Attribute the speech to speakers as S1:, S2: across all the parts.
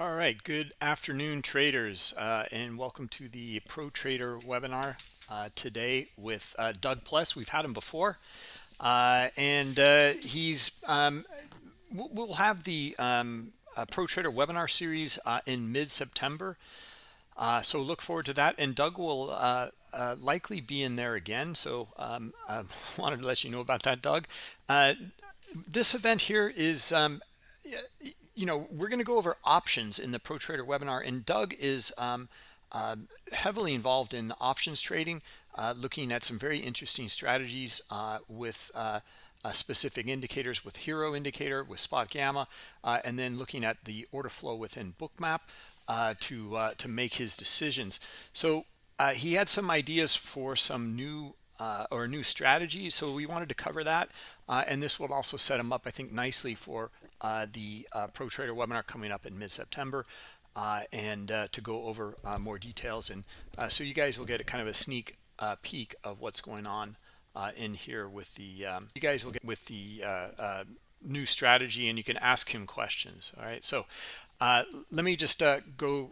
S1: All right, good afternoon, traders, uh, and welcome to the Pro Trader webinar uh, today with uh, Doug Pless. We've had him before, uh, and uh, he's um, we'll have the um, uh, Pro Trader webinar series in mid-September, so look forward to that. And Doug will likely be in there again, so um, I wanted to let you know about that, Doug. this event here is um, you know, we're going to go over options in the Pro Trader webinar, and Doug is um, uh, heavily involved in options trading, uh, looking at some very interesting strategies uh, with uh, uh, specific indicators with Hero Indicator, with Spot Gamma, uh, and then looking at the order flow within Bookmap to to make his decisions. So he had some ideas for some new uh, or a new strategy. So we wanted to cover that. Uh, and this will also set them up, I think, nicely for the uh, Pro Trader webinar coming up in mid-September. Uh, and uh, to go over more details and so you guys will get a kind of a sneak peek of what's going on in here with the um, you guys will get with the new strategy and you can ask him questions all right so let me just go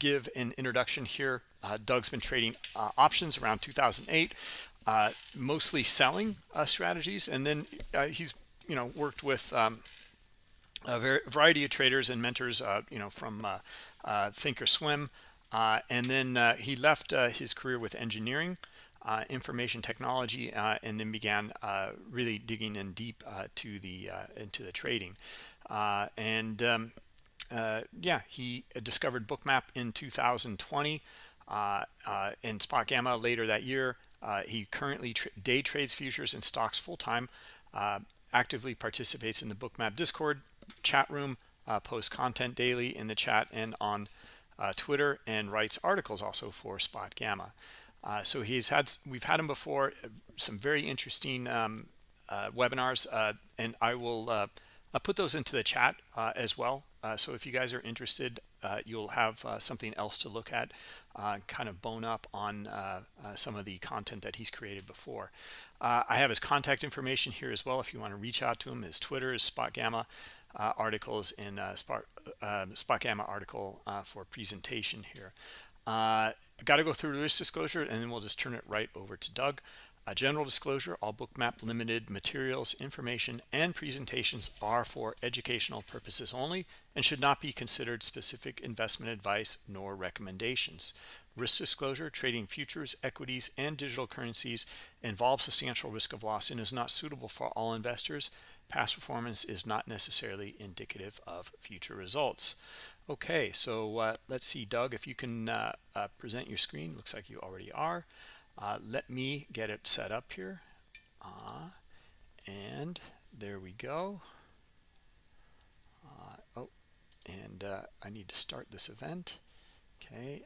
S1: give an introduction here Doug's been trading options around 2008 uh, mostly selling uh, strategies. And then uh, he's, you know, worked with um, a variety of traders and mentors, uh, you know, from uh, uh, Thinkorswim. and then he left his career with engineering, information technology, and then began really digging in deep to the into the trading. and um, yeah, he discovered Bookmap in 2020 uh, uh, Spot Gamma later that year. Uh, he currently tra day trades futures and stocks full-time, actively participates in the Bookmap Discord chat room, uh, posts content daily in the chat and on uh, Twitter, and writes articles also for Spot Gamma. so he's had we've had him before, some very interesting um, webinars, and I will put those into the chat as well. so if you guys are interested, you'll have something else to look at uh, kind of bone up on uh, uh, some of the content that he's created before. Uh, I have his contact information here as well if you want to reach out to him. His Twitter is Spot Gamma uh, articles in Spot, um, Spot Gamma article for presentation here. Got to go through risk disclosure and then we'll just turn it right over to Doug. A general disclosure, all bookmap limited materials, information, and presentations are for educational purposes only and should not be considered specific investment advice nor recommendations. Risk disclosure, trading futures, equities, and digital currencies involves substantial risk of loss and is not suitable for all investors. Past performance is not necessarily indicative of future results. Okay, so uh, let's see, Doug, if you can uh, uh, present your screen. Looks like you already are. Uh, let me get it set up here. Uh, and there we go. Uh, oh, and I need to start this event. Okay,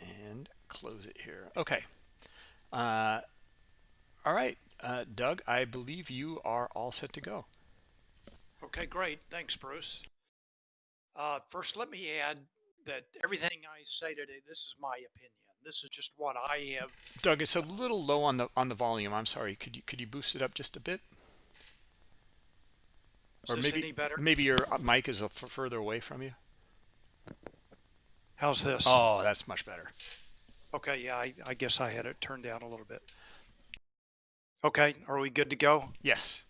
S1: and close it here. Okay. All right, uh, Doug, I believe you are all set to go.
S2: Okay, great. Thanks, Bruce. first, let me add that everything I say today, this is my opinion. This is just what I have.
S1: Doug, it's a little low on the on the volume. I'm sorry. Could you could you boost it up just a bit?
S2: Is or maybe
S1: maybe your uh, mic is a further away from you.
S2: How's this?
S1: Oh, that's much better.
S2: Okay, yeah, I, I guess I had it turned down a little bit. Okay, are we good to go?
S1: Yes.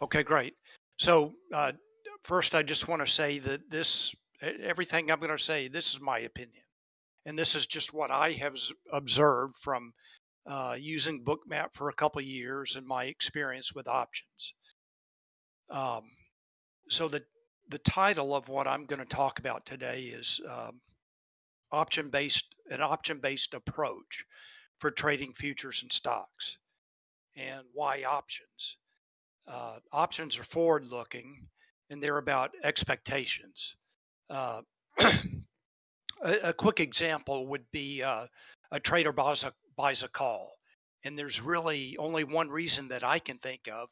S2: Okay, great. So uh, first, I just want to say that this, everything I'm going to say, this is my opinion and this is just what I have observed from uh, using Bookmap for a couple of years and my experience with options. Um, so the the title of what I'm going to talk about today is um, option based an option based approach for trading futures and stocks, and why options. Uh, options are forward looking, and they're about expectations. Uh, a, a quick example would be uh, a trader buys a, buys a call, and there's really only one reason that I can think of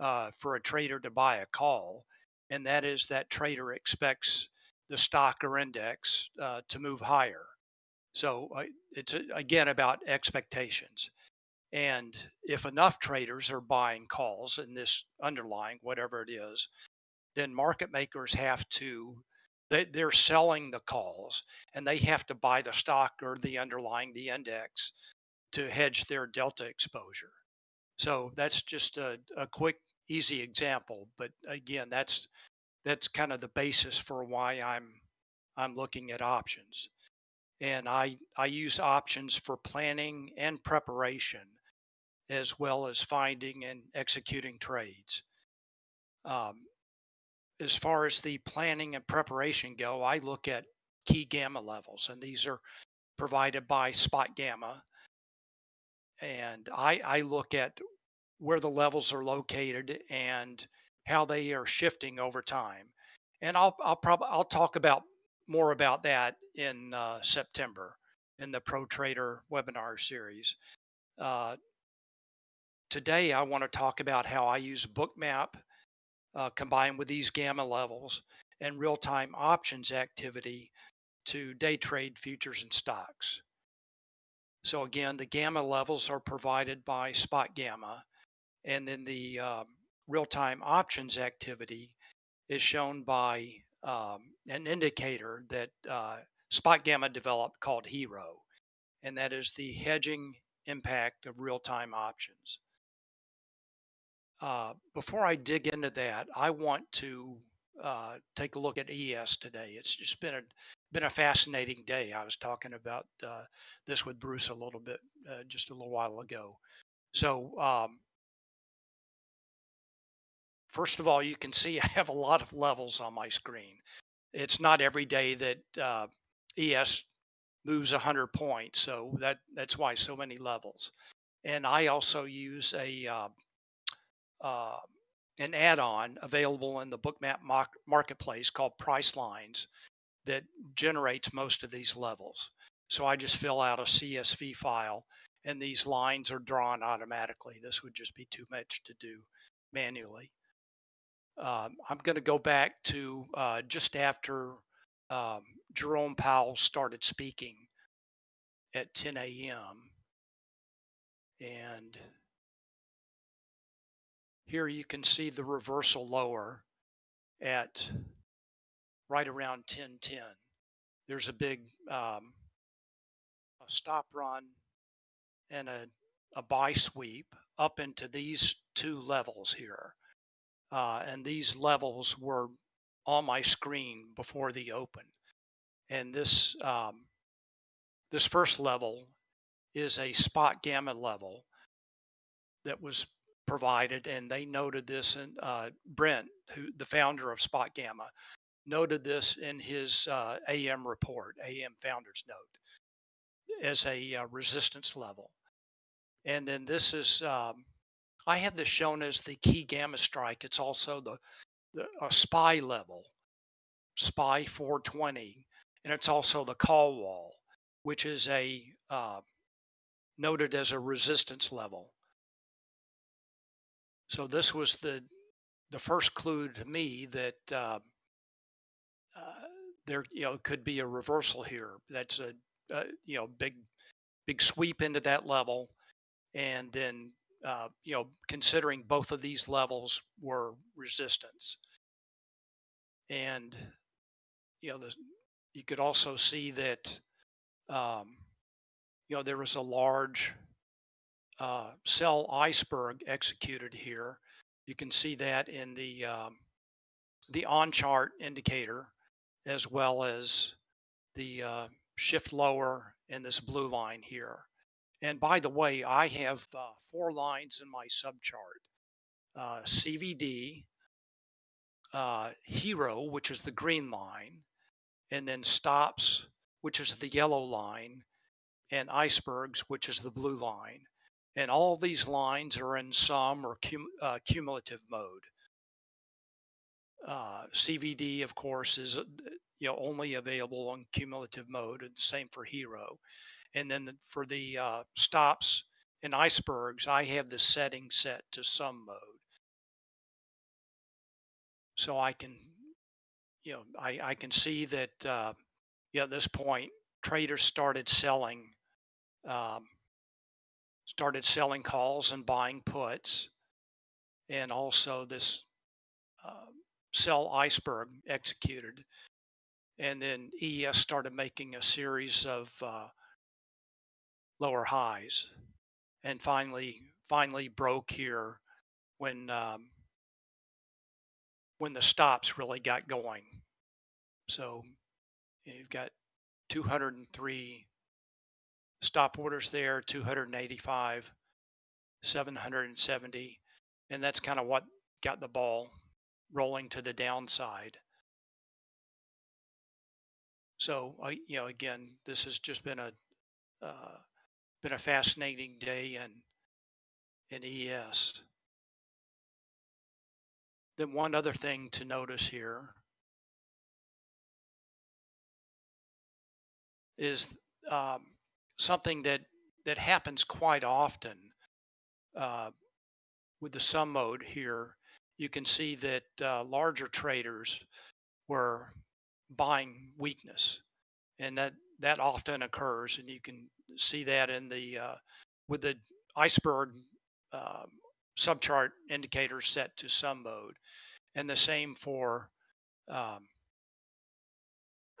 S2: uh, for a trader to buy a call, and that is that trader expects the stock or index uh, to move higher. So uh, it's again about expectations. And if enough traders are buying calls in this underlying, whatever it is, then market makers have to they, they're selling the calls and they have to buy the stock or the underlying the index to hedge their delta exposure. So that's just a, a quick, easy example. But again, that's that's kind of the basis for why I'm I'm looking at options. And I I use options for planning and preparation as well as finding and executing trades. Um, as far as the planning and preparation go, I look at key gamma levels, and these are provided by Spot Gamma. And I, I look at where the levels are located and how they are shifting over time. And I'll I'll probably I'll talk about more about that in uh, September in the Pro Trader webinar series. Uh, today, I want to talk about how I use Bookmap uh, combined with these gamma levels and real time options activity to day trade futures and stocks. So, again, the gamma levels are provided by Spot Gamma, and then the um, real time options activity is shown by um, an indicator that uh, Spot Gamma developed called HERO, and that is the hedging impact of real time options. Uh, before I dig into that, I want to uh, take a look at ES today. It's just been a been a fascinating day. I was talking about uh, this with Bruce a little bit uh, just a little while ago. So um, first of all, you can see I have a lot of levels on my screen. It's not every day that uh, ES moves 100 points, so that that's why so many levels. And I also use a uh, an add-on available in the bookmap marketplace called pricelines that generates most of these levels. So i just fill out a csv file and these lines are drawn automatically. This would just be too much to do manually. Um, i'm going to go back to uh, just after um, jerome powell started speaking at 10 a.m and here you can see the reversal lower at right around 1010. There's a big um, a stop run and a, a buy sweep up into these two levels here. Uh, and these levels were on my screen before the open. And this um, this first level is a spot gamma level that was provided, and they noted this. And uh, Brent, who the founder of Spot Gamma, noted this in his uh, AM report, AM Founders Note, as a uh, resistance level. And then this is, um, I have this shown as the key gamma strike. It's also the, the a SPY level, SPY 420, and it's also the call wall, which is a uh, noted as a resistance level. So this was the the first clue to me that uh, uh, there you know could be a reversal here. That's a, a, you know big big sweep into that level, and then uh, you know considering both of these levels were resistance, and you know the, you could also see that um, you know there was a large uh, sell iceberg executed here. You can see that in the um, the on chart indicator as well as the uh, shift lower in this blue line here. And by the way, I have uh, four lines in my subchart. Uh, CVD, uh, Hero, which is the green line, and then stops, which is the yellow line, and icebergs, which is the blue line. And all these lines are in sum or cum, uh, cumulative mode. Uh, CVD, of course, is uh, you know only available on cumulative mode, and the same for Hero. And then the, for the uh, stops and icebergs, I have the setting set to sum mode, so I can you know I, I can see that uh, yeah, at this point traders started selling um, started selling calls and buying puts, and also this uh, sell iceberg executed. and then ES started making a series of uh, lower highs, and finally finally broke here when um, when the stops really got going. So you've got 203 stop orders there, 285, 770, and that's kind of what got the ball rolling to the downside. So, uh, you know, again, this has just been a uh, been a fascinating day in in ES. Then one other thing to notice here is um, something that that happens quite often uh, with the sum mode here. You can see that uh, larger traders were buying weakness, and that that often occurs, and you can see that in the uh, with the iceberg um, subchart indicators set to sum mode, and the same for um,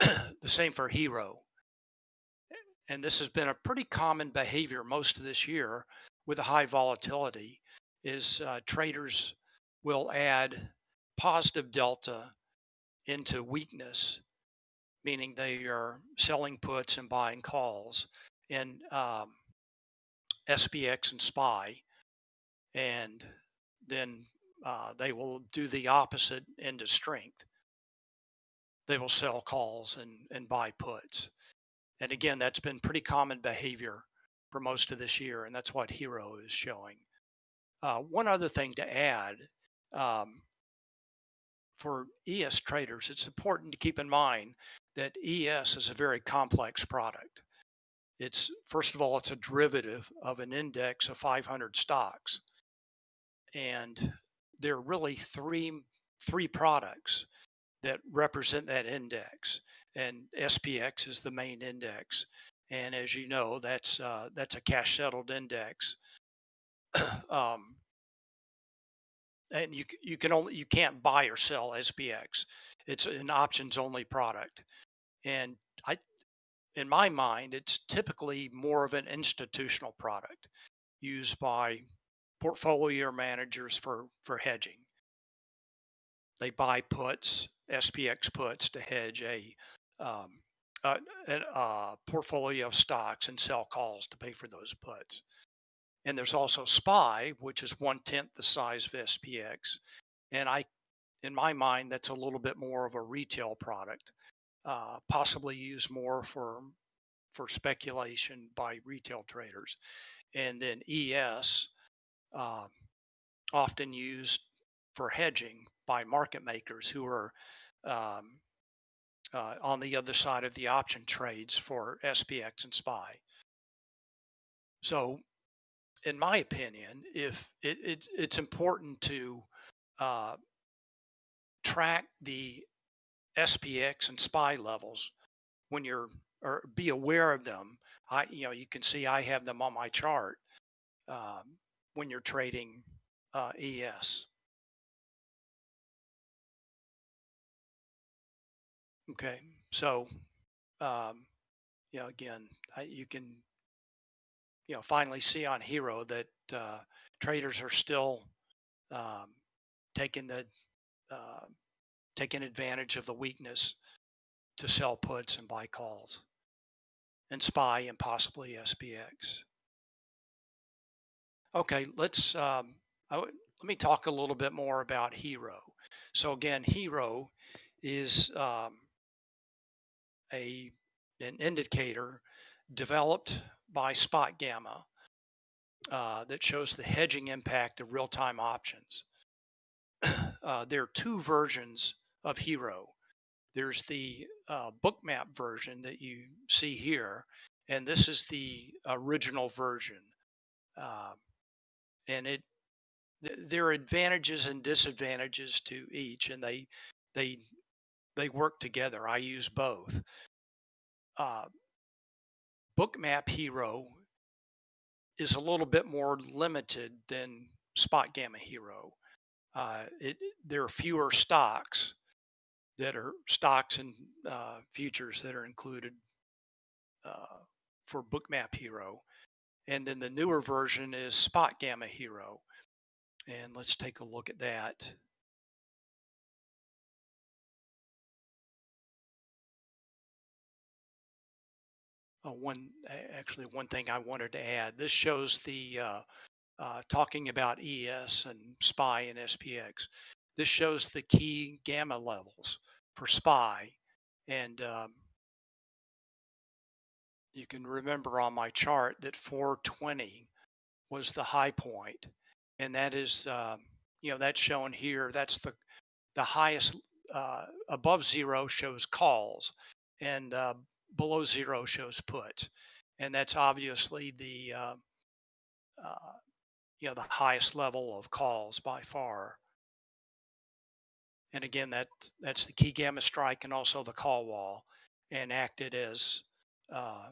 S2: the same for hero. And this has been a pretty common behavior most of this year with a high volatility. Is uh, traders will add positive delta into weakness, meaning they are selling puts and buying calls in um, SPX and SPY, and then uh, they will do the opposite into strength. They will sell calls and, and buy puts. And again, that's been pretty common behavior for most of this year, and that's what Hero is showing. Uh, one other thing to add um, for ES traders, it's important to keep in mind that ES is a very complex product. It's first of all, it's a derivative of an index of 500 stocks, and there are really three three products that represent that index, and SPX is the main index. And as you know, that's uh, that's a cash settled index. um, and you you can only you can't buy or sell SPX. It's an options only product, and I in my mind, it's typically more of an institutional product used by portfolio managers for, for hedging. They buy puts, SPX puts, to hedge a, um, a, a, portfolio of stocks and sell calls to pay for those puts. And there's also SPY, which is one tenth the size of SPX. And I, in my mind, that's a little bit more of a retail product uh, possibly used more for for speculation by retail traders, and then ES uh, um, often used for hedging by market makers who are um, uh, on the other side of the option trades for SPX and SPY. So, in my opinion, if it, it it's important to uh, track the SPX and SPY levels when you're or be aware of them. I you know you can see I have them on my chart um, when you're trading uh, ES. Okay, so um, you know again I, you can you know finally see on Hero that uh, traders are still um, taking the uh, taking advantage of the weakness to sell puts and buy calls and SPY and possibly SPX. Okay, let's um, let me talk a little bit more about Hero. So again, Hero is um, a an indicator developed by Spot Gamma uh, that shows the hedging impact of real-time options. uh, there are two versions of Hero. There's the uh, bookmap version that you see here, and this is the original version. Um, and it th- there are advantages and disadvantages to each, and they they they work together. I use both. Uh, bookmap Hero is a little bit more limited than Spot Gamma Hero. Uh, it, there are fewer stocks that are stocks and uh, futures that are included uh, for Bookmap Hero. And then the newer version is Spot Gamma Hero. And let's take a look at that. Uh, one actually one thing I wanted to add. This shows the uh, uh, talking about ES and SPY and SPX. This shows the key gamma levels for SPY, and um, you can remember on my chart that 420 was the high point, and that is um, you know that's shown here. That's the the highest uh, above zero shows calls, and uh, below zero shows put, and that's obviously the uh, uh, you know the highest level of calls by far. And again, that that's the key gamma strike and also the call wall, and acted as uh,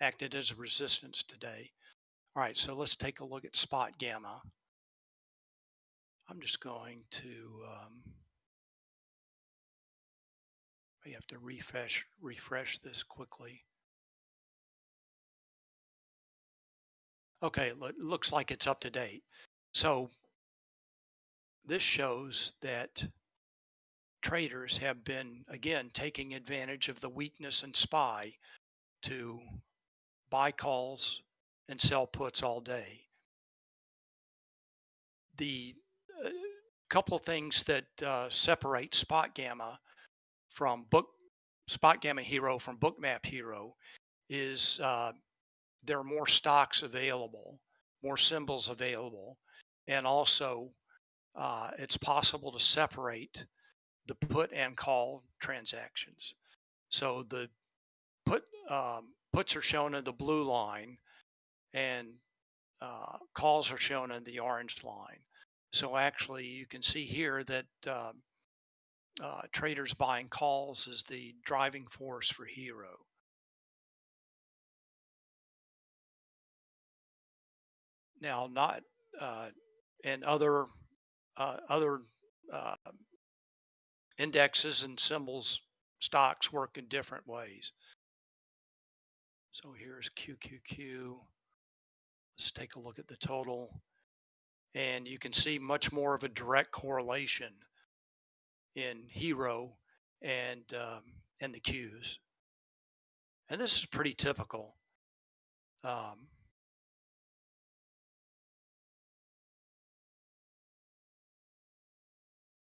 S2: acted as a resistance today. All right, so let's take a look at spot gamma. I'm just going to um, we have to refresh refresh this quickly. Okay, it looks like it's up to date. So this shows that traders have been again taking advantage of the weakness in SPY to buy calls and sell puts all day. The uh, couple of things that uh, separate spot gamma from book spot gamma hero from bookmap hero is uh, there are more stocks available more symbols available and also uh, it's possible to separate the put and call transactions. So the put um, puts are shown in the blue line and uh, calls are shown in the orange line. So actually you can see here that um, uh, traders buying calls is the driving force for Hero. Now, not uh, and other uh, other uh, indexes and symbols stocks work in different ways. So here's QQQ. Let's take a look at the total. And you can see much more of a direct correlation in Hero and um, and the Qs. And this is pretty typical. Um,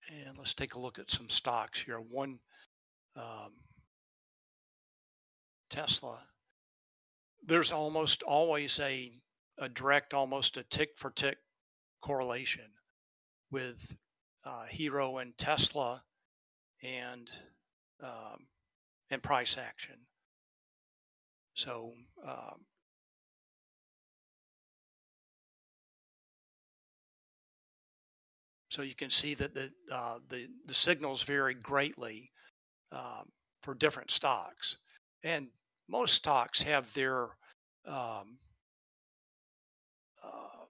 S2: and let's take a look at some stocks here. One um, Tesla. There's almost always a a direct, almost a tick for tick correlation with uh, Hero and Tesla and um, and price action. So um, so you can see that the uh, the the signals vary greatly um, for different stocks, and most stocks have their um, uh,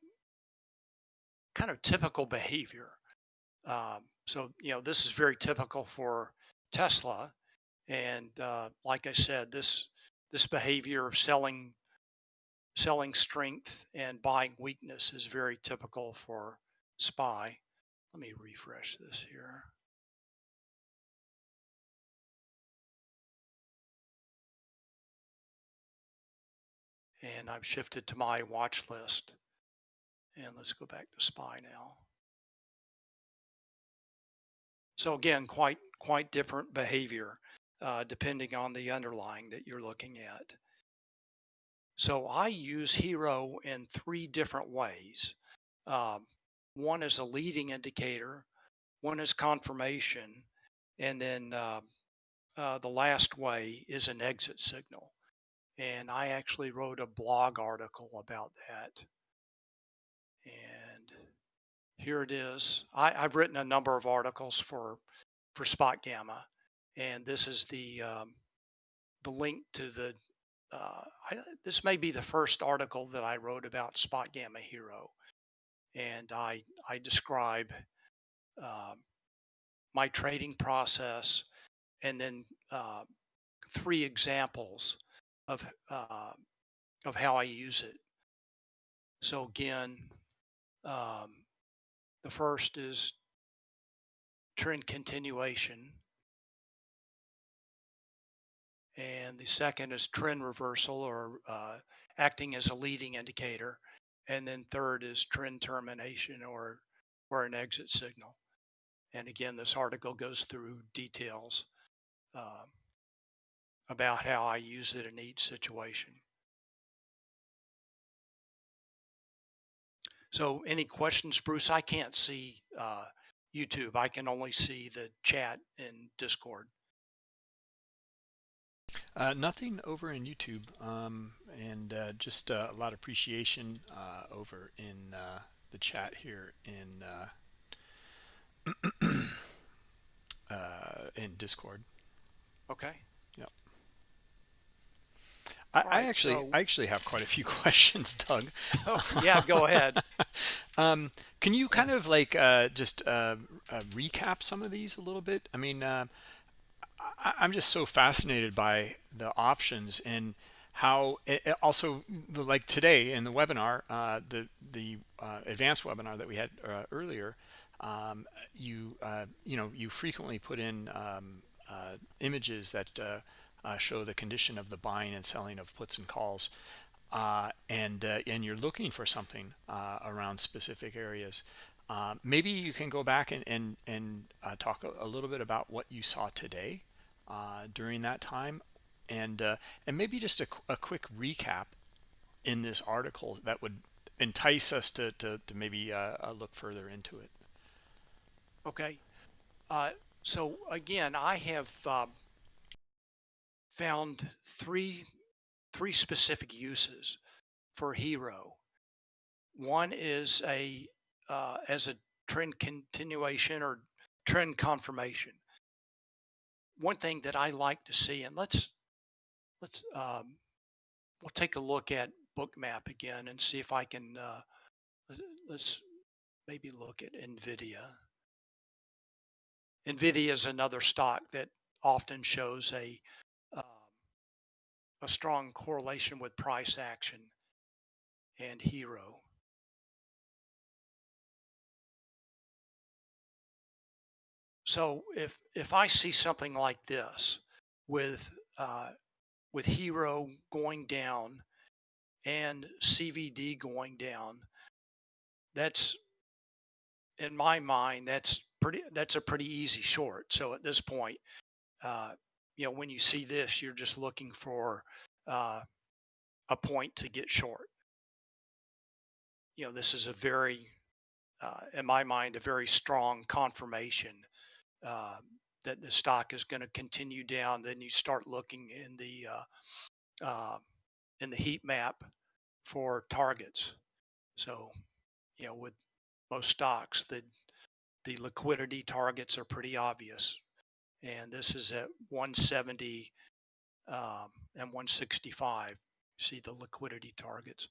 S2: kind of typical behavior. Um, so, you know, this is very typical for Tesla. And uh, like I said, this this behavior of selling selling strength and buying weakness is very typical for SPY. Let me refresh this here. And I've shifted to my watch list. And let's go back to SPY now. So again, quite quite different behavior uh, depending on the underlying that you're looking at. So I use Hero in three different ways. Um, one is a leading indicator, one is confirmation, and then uh, uh, the last way is an exit signal. And I actually wrote a blog article about that. Here it is. I, have written a number of articles for for Spot Gamma, and this is the um, the link to the. Uh, I, this may be the first article that I wrote about Spot Gamma Hero, and I I describe um, my trading process and then uh, three examples of uh, of how I use it. So again, um, the first is trend continuation. And the second is trend reversal or uh, acting as a leading indicator. And then third is trend termination or, or an exit signal. And again, this article goes through details uh, about how I use it in each situation. So, any questions, Bruce? I can't see uh, YouTube. I can only see the chat in Discord.
S1: Uh, nothing over in YouTube, um, and uh, just uh, a lot of appreciation uh, over in uh, the chat here in uh, in Discord.
S2: Okay.
S1: Yep. I,
S2: All
S1: I actually
S2: so-
S1: I actually have quite a few questions, Doug.
S2: Oh, yeah, go ahead.
S1: Um, can you kind of like uh, just uh, uh, recap some of these a little bit? I mean, uh, I, I'm just so fascinated by the options and how it, it also the- like today in the webinar, uh, the the uh, advanced webinar that we had uh, earlier. Um, you uh, you know you frequently put in um, uh, images that uh, show the condition of the buying and selling of puts and calls uh, and uh, and you're looking for something uh, around specific areas, uh, maybe you can go back and and, and uh, talk a, a little bit about what you saw today uh, during that time, and and maybe just a, a quick recap in this article that would entice us to to, to maybe look further into it.
S2: Okay. So again, I have um, found three three specific uses for Hero. One is a uh, as a trend continuation or trend confirmation. One thing that I like to see, and let's let's um, we'll take a look at Bookmap again and see if I can uh, let- let's maybe look at Nvidia. Nvidia is another stock that often shows a a strong correlation with price action and hero. So if if I see something like this with uh, with hero going down and CVD going down, that's in my mind that's pretty that's a pretty easy short. So at this point, uh, you know when you see this, you're just looking for uh, a point to get short. You know this is a very, uh, in my mind, a very strong confirmation uh, that the stock is going to continue down. Then you start looking in the uh, uh, in the heat map for targets. So you know with most stocks, the the liquidity targets are pretty obvious, and this is at 170 um, and 165. See the liquidity targets.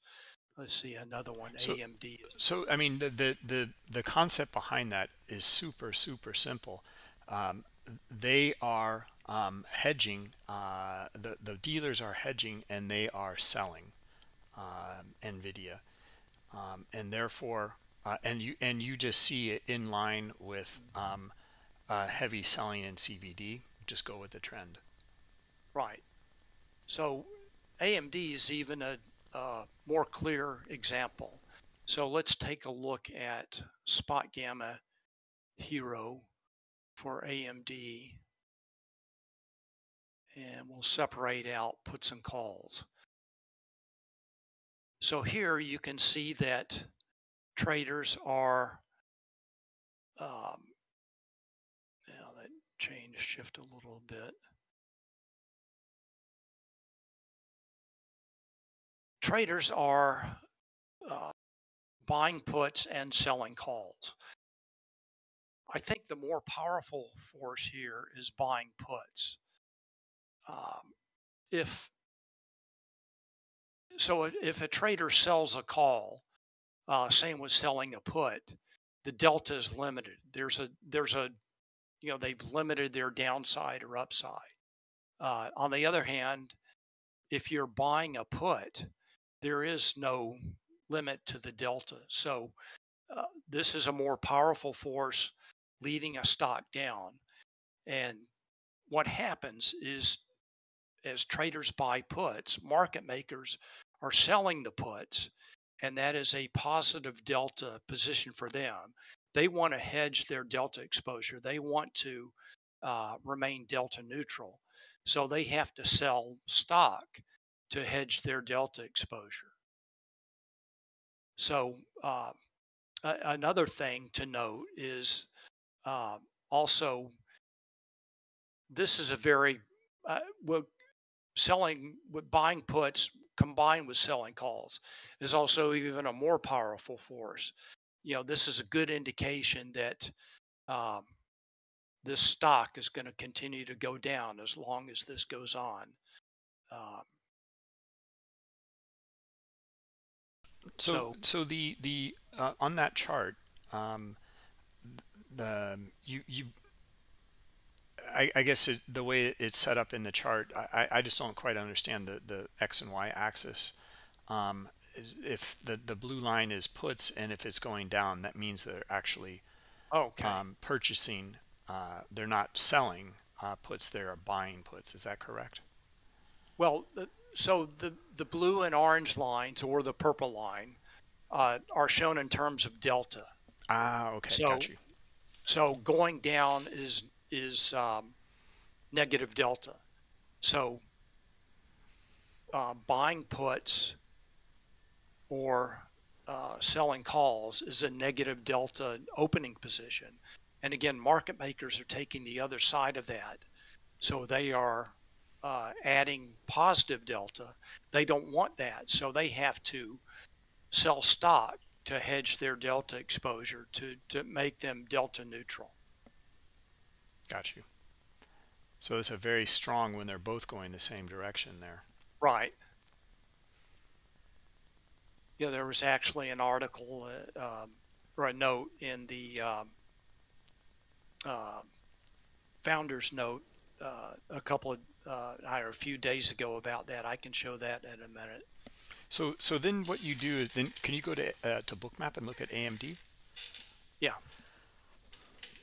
S2: Let's see another one.
S1: So-
S2: AMD.
S1: So I mean the the the, the concept behind that is super super simple. Um, they are um, hedging. Uh, the the dealers are hedging and they are selling um, Nvidia, um, and therefore uh, and you and you just see it in line with um, uh, heavy selling in CVD. Just go with the trend.
S2: Right. So AMD is even a, a more clear example. So let's take a look at spot gamma hero for AMD. And we'll separate out puts and calls. So here you can see that traders are, um, change shift a little bit. traders are uh, buying puts and selling calls. I think the more powerful force here is buying puts. Um, if so, if- a trader sells a call, uh, same with selling a put, the delta is limited. There's a there's a you know they've limited their downside or upside. Uh, on the other hand, if you're buying a put, there is no limit to the delta. So uh, this is a more powerful force leading a stock down. And what happens is as traders buy puts, market makers are selling the puts, and that is a positive delta position for them. They want to hedge their delta exposure. They want to uh, remain delta neutral. So they have to sell stock to hedge their delta exposure. So uh, another thing to note is uh, also this is a very uh, well, selling with buying puts combined with selling calls is also even a more powerful force. You know, this is a good indication that um, this stock is going to continue to go down as long as this goes on. Um,
S1: so, so, so the the uh, on that chart, um, the you you I, I, guess it, the way it's set up in the chart, I, I, just don't quite understand the, the X and Y axis. Um, if the, the blue line is puts and if it's going down, that means they're actually
S2: okay.
S1: um, purchasing uh, they're not selling uh, puts, they're buying puts. Is that correct?
S2: Well, so the, the blue and orange lines or the purple line uh, are shown in terms of delta.
S1: Ah, okay, so, got you.
S2: So going down is is um, negative delta. So uh, buying puts or uh, selling calls is a negative delta opening position. And again, market makers are taking the other side of that. So they are uh, adding positive delta. They don't want that. So they have to sell stock to hedge their delta exposure to, to make them delta neutral.
S1: Got you. So it's a very strong when they're both going the same direction there.
S2: Right. Yeah, there was actually an article uh, um, or a note in the um, uh, founder's note uh, a couple of uh, or a few days ago about that. I can show that in a minute.
S1: So so then what you do is then can you go to uh, to bookmap and look at AMD?
S2: Yeah.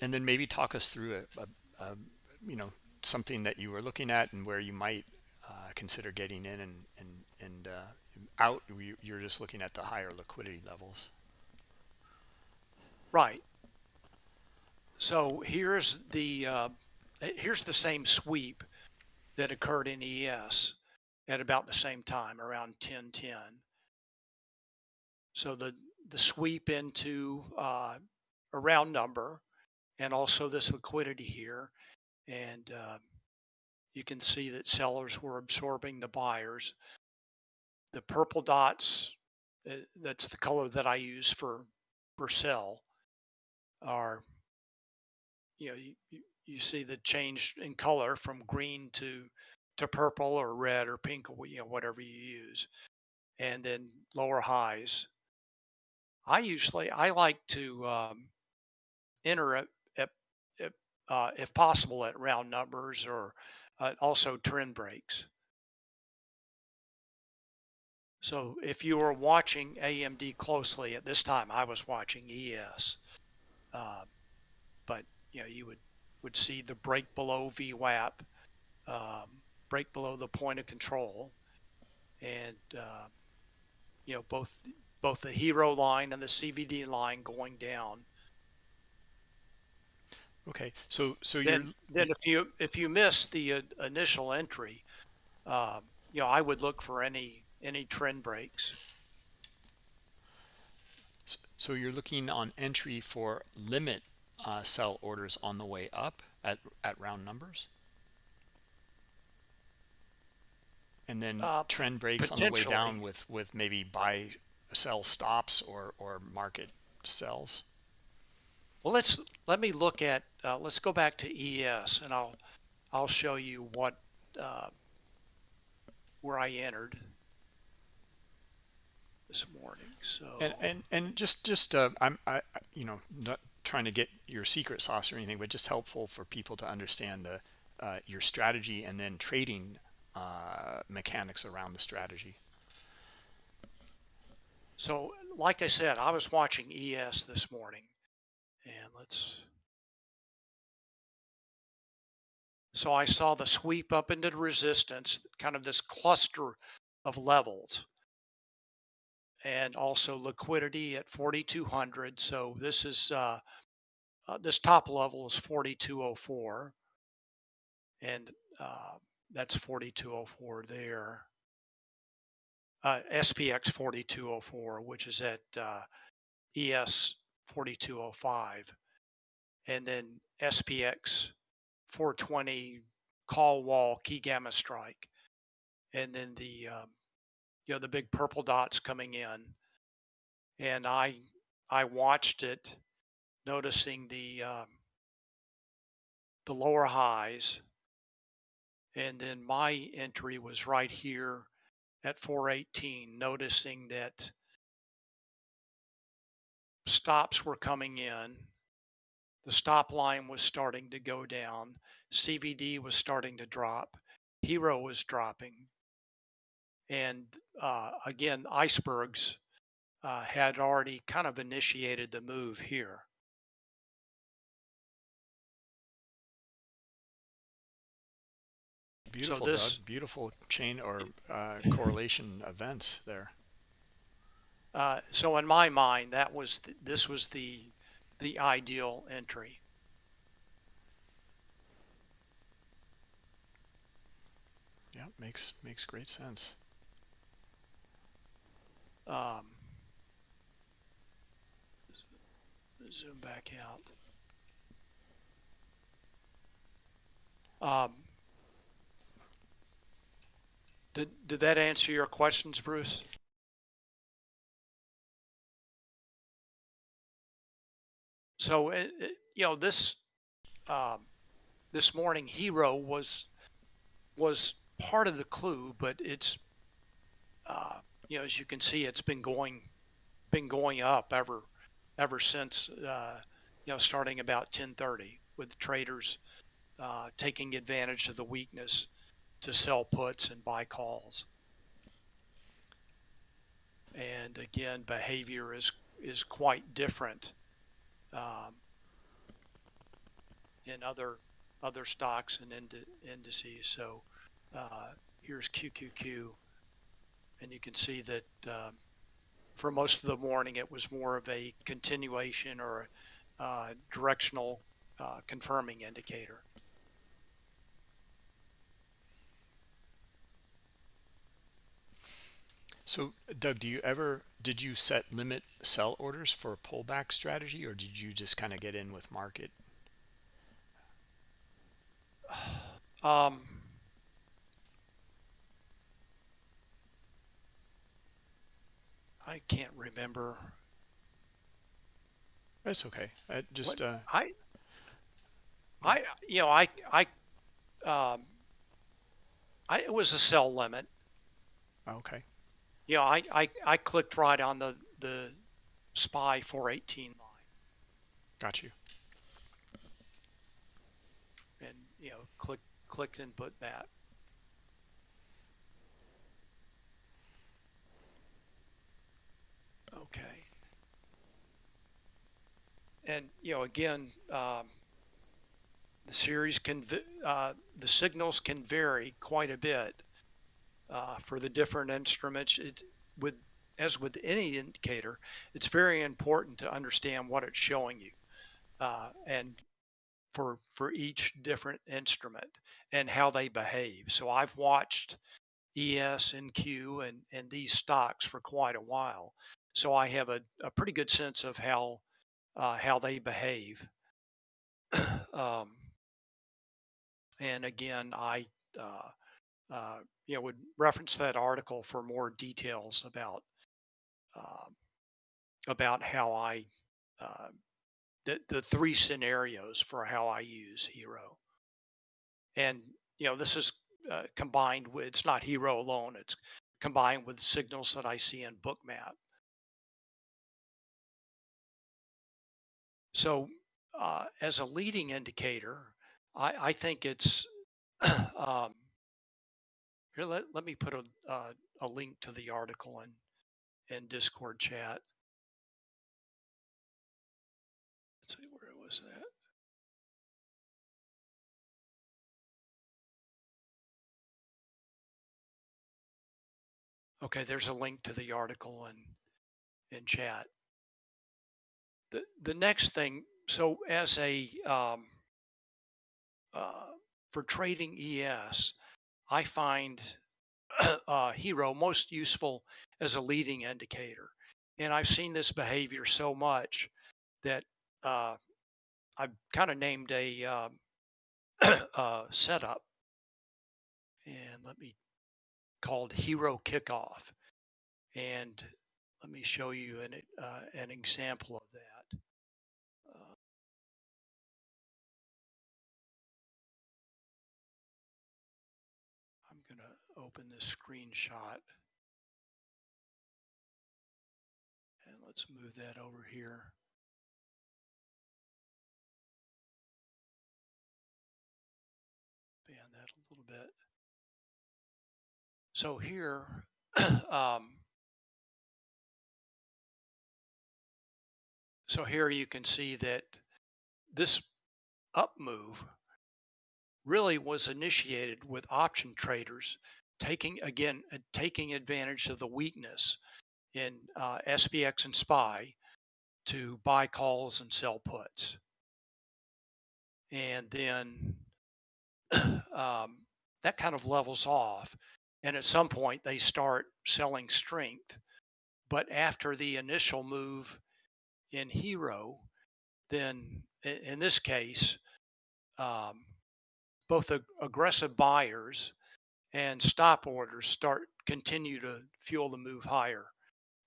S1: And then maybe talk us through a, a, a you know something that you were looking at and where you might uh, consider getting in and and and uh, out. You're just looking at the higher liquidity levels.
S2: Right. So here's the uh, here's the same sweep that occurred in ES at about the same time, around 1010. So the the sweep into uh, a round number, and also this liquidity here, and uh, you can see that sellers were absorbing the buyers. The purple dots, uh, that's the color that I use for sell, are you know, you, you see the change in color from green to to purple or red or pink or you know whatever you use, and then lower highs. I usually I like to um, enter at, at, at uh, if possible at round numbers or uh, also trend breaks. So if you were watching AMD closely at this time, I was watching ES. Uh, but you know, you would, would see the break below VWAP, um, break below the point of control, and uh, you know both both the hero line and the CVD line going down.
S1: Okay, so so
S2: then, then if you if you miss the uh, initial entry, uh, you know I would look for any any trend breaks.
S1: So you're looking on entry for limit uh, sell orders on the way up at, at round numbers? And then uh, trend breaks on the way down with, with maybe buy sell stops or, or market sells?
S2: Well, let's let me look at uh, let's go back to ES and I'll I'll show you what uh, where I entered this morning. So
S1: and and, and just just uh, I'm I you know not trying to get your secret sauce or anything, but just helpful for people to understand the uh, your strategy and then trading uh, mechanics around the strategy.
S2: So, like I said, I was watching ES this morning, and let's. So I saw the sweep up into the resistance, kind of this cluster of levels, and also liquidity at 4,200. So this is uh, uh, this top level is 4204, and uh, that's 4204 there. Uh, SPX 4204, which is at uh, ES 4205, and then SPX 420 call wall key gamma strike, and then the um, you know the big purple dots coming in, and I I watched it, noticing the um, the lower highs, and then my entry was right here at 418, noticing that stops were coming in the stop line was starting to go down. CVD was starting to drop. HIRO was dropping. And uh, again, icebergs uh, had already kind of initiated the move here.
S1: Beautiful,
S2: so this,
S1: Doug. Beautiful chain or uh, correlation events there.
S2: Uh, so in my mind, that was th this was the the ideal entry.
S1: Yeah, makes makes great sense.
S2: Um, zoom back out. Um, did did that answer your questions, Bruce? so it, it, you know this um, this morning HIRO was was part of the clue but it's uh, you know as you can see it's been going been going up ever ever since uh, you know starting about 1030 with traders uh, taking advantage of the weakness to sell puts and buy calls and again behavior is is quite different um, in other other stocks and ind indices. So uh, here's QQQ, and you can see that um, for most of the morning it was more of a continuation or a uh, directional uh, confirming indicator.
S1: So, Doug, do you ever did you set limit sell orders for a pullback strategy, or did you just kind of get in with market?
S2: Um, I can't remember.
S1: That's okay. I just uh,
S2: I I you know I I um, I it was a sell limit.
S1: Okay.
S2: Yeah, I, I, I clicked right on the, the SPY 418 line.
S1: Got you.
S2: And, you know, click, clicked and put that. Okay. And, you know, again, um, the series can, uh, the signals can vary quite a bit uh, for the different instruments. It, with as with any indicator, it's very important to understand what it's showing you, uh, and for for each different instrument and how they behave. So I've watched ES and Q and and these stocks for quite a while, so I have a, a pretty good sense of how uh, how they behave. um, and again, I uh, uh, you know, would reference that article for more details about uh, about how I uh, the the three scenarios for how I use HIRO. and you know, this is uh, combined with it's not HIRO alone; it's combined with signals that I see in Bookmap. So uh, as a leading indicator, I, I think it's um, here. Let, let me put a uh, a link to the article in in Discord chat. Let's see where was that. Okay, there's a link to the article in in chat. The the next thing, so as a um, uh, for trading ES, I find uh, HIRO most useful as a leading indicator, and I've seen this behavior so much that uh, I've kind of named a uh, uh, setup, and let me called HIRO Kickoff. And let me show you an, uh, an example of that. Screenshot. And let's move that over here. Ban that a little bit. So here, um, so here you can see that this up move really was initiated with option traders taking again uh, taking advantage of the weakness in uh, SPX and SPY to buy calls and sell puts. And then um, that kind of levels off and at some point, they start selling strength. But after the initial move in HIRO, then in this case, um, both ag- aggressive buyers and stop orders start continue to fuel the move higher.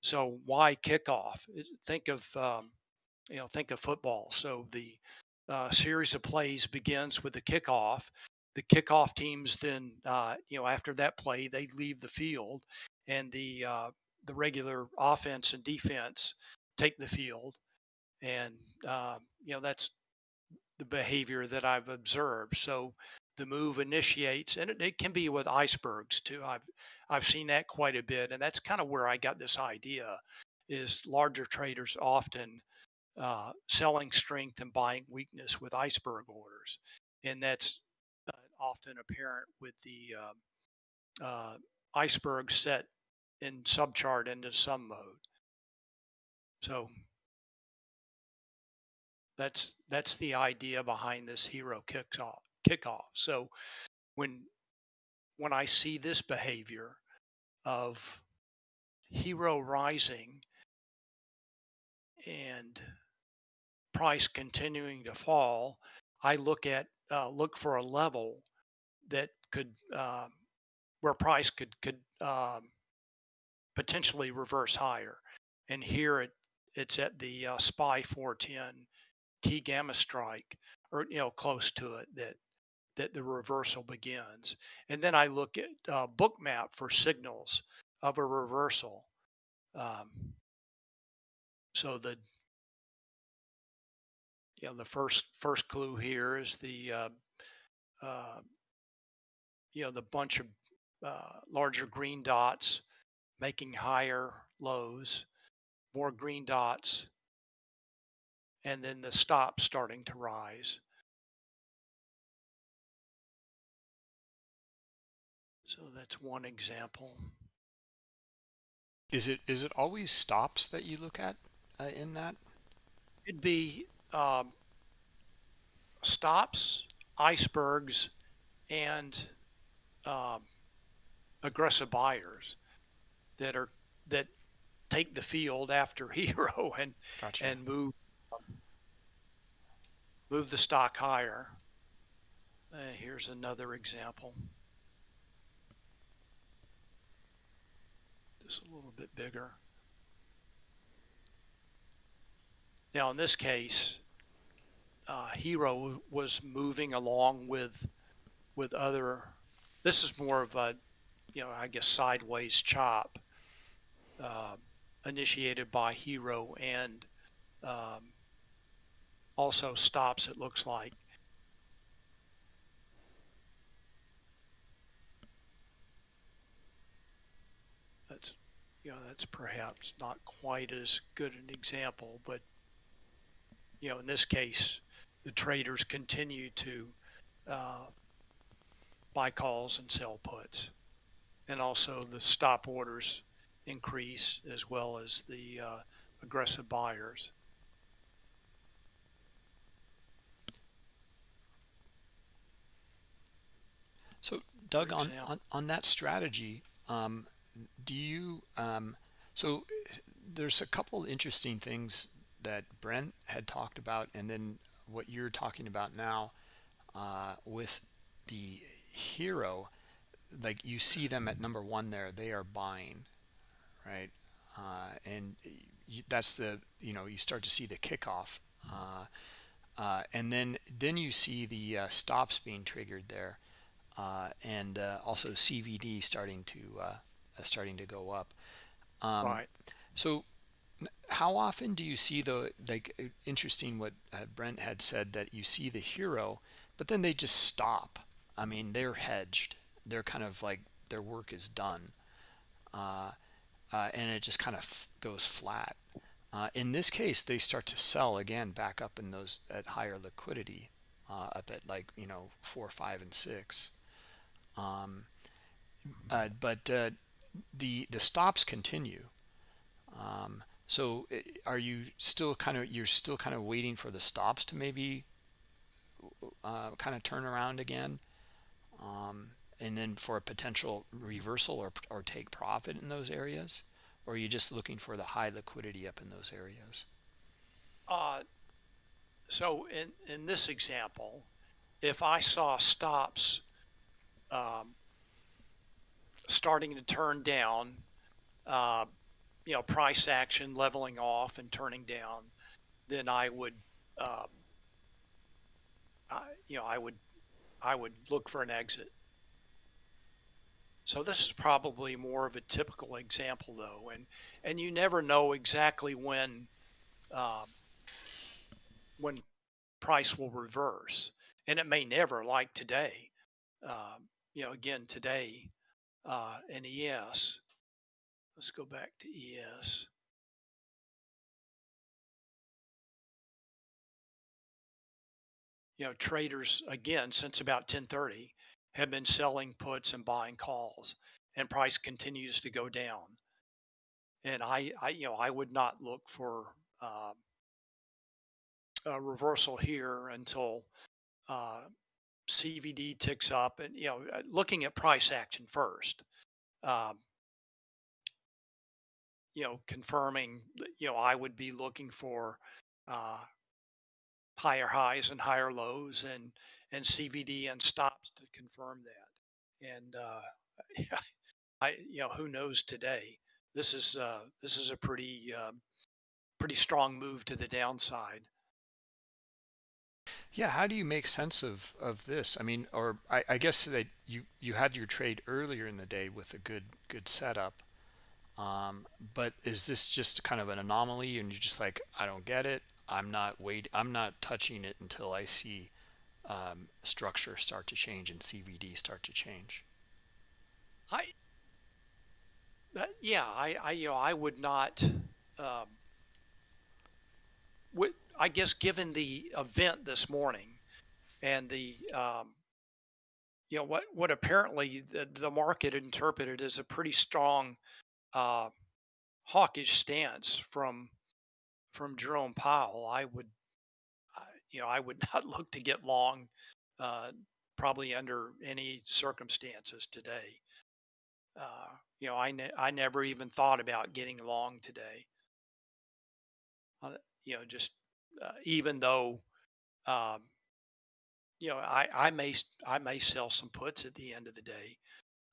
S2: So why kickoff? Think of um, you know think of football. So the uh, series of plays begins with the kickoff, the kickoff teams then uh, you know after that play they leave the field and the uh, the regular offense and defense take the field and uh, you know that's the behavior that I've observed so the move initiates and it, it, can be with icebergs too. I've I've seen that quite a bit and that's kind of where I got this idea is larger traders often uh, selling strength and buying weakness with iceberg orders. And that's often apparent with the uh, uh, iceberg set in subchart into some mode. So that's that's the idea behind this HIRO kickoff kickoff. So when when I see this behavior of HIRO rising and price continuing to fall, I look at uh, look for a level that could um, where price could could um, potentially reverse higher. And here it it's at the uh, SPY 410 key gamma strike, or you know close to it that that the reversal begins. And then I look at uh, bookmap for signals of a reversal. Um, so the you know the first first clue here is the uh, uh, you know, the bunch of uh, larger green dots making higher lows, more green dots, and then the stop starting to rise. So that's one example.
S1: Is it is it always stops that you look at uh, in that?
S2: It'd be um, stops, icebergs, and um, aggressive buyers that are that take the field after HIRO and gotcha. and move move the stock higher. Uh, here's another example. A little bit bigger. Now in this case, uh, HIRO was moving along with with other this is more of a, you know, I guess sideways chop uh, initiated by HIRO and um, also stops, it looks like. That's, you know, that's perhaps not quite as good an example, but, you know, in this case, the traders continue to uh, buy calls and sell puts. And also the stop orders increase as well as the uh, aggressive buyers.
S1: So, Doug, on, on, on that strategy, um, do you, um, so there's a couple interesting things that Brent had talked about, and then what you're talking about now uh, with the HIRO, like you see them at number one there, they are buying, right? Uh, and you, that's the, you know, you start to see the kickoff. Uh, uh and then then you see the uh, stops being triggered there uh, and uh, also CVD starting to starting to go up.
S2: Um, right.
S1: So, how often do you see the like interesting what Brent had said that you see the HIRO, but then they just stop? I mean, they're hedged. They're kind of like their work is done, uh, uh, and it just kind of goes flat. Uh, in this case, they start to sell again back up in those at higher liquidity, up at like you know four, five, and six. Um, uh, but uh, the the stops continue. Um, so uh, are you still kind of you're still kind of waiting for the stops to maybe uh, kind of turn around again, um, and then for a potential reversal or or take profit in those areas, or are you just looking for the high liquidity up in those areas?
S2: Uh, so in in this example, if I saw stops um, starting to turn down, uh, you know, price action leveling off and turning down, then I would, uh, I, you know, I would, I would look for an exit. So this is probably more of a typical example, though, and and you never know exactly when, um, when price will reverse, and it may never, like today. Um, you know, again today uh, in ES. Let's go back to ES. You know, traders again since about 10:30 have been selling puts and buying calls, and price continues to go down. And I, I you know, I would not look for uh, a reversal here until uh, CVD ticks up, and you know, uh, looking at price action first. Um, you know, confirming. You know, I would be looking for uh, higher highs and higher lows, and and CVD and stops to confirm that. And uh, I, you know, who knows today? This is uh, this is a pretty uh, pretty strong move to the downside.
S1: Yeah, how do you make sense of of this? I mean, or I, I guess that you you had your trade earlier in the day with a good good setup, um, but is this just kind of an anomaly and you're just like, I don't get it. I'm not wait. I'm not touching it until I see um, structure start to change and CVD start to change.
S2: I, that, yeah, I, I, you know, I would not. Um, I guess given the event this morning and the um, you know what what apparently the, the market interpreted as a pretty strong uh, hawkish stance from from Jerome Powell, I would you know I would not look to get long uh, probably under any circumstances today. Uh, you know I ne- I never even thought about getting long today. Uh, you know just uh, even though um, you know I, I may I may sell some puts at the end of the day,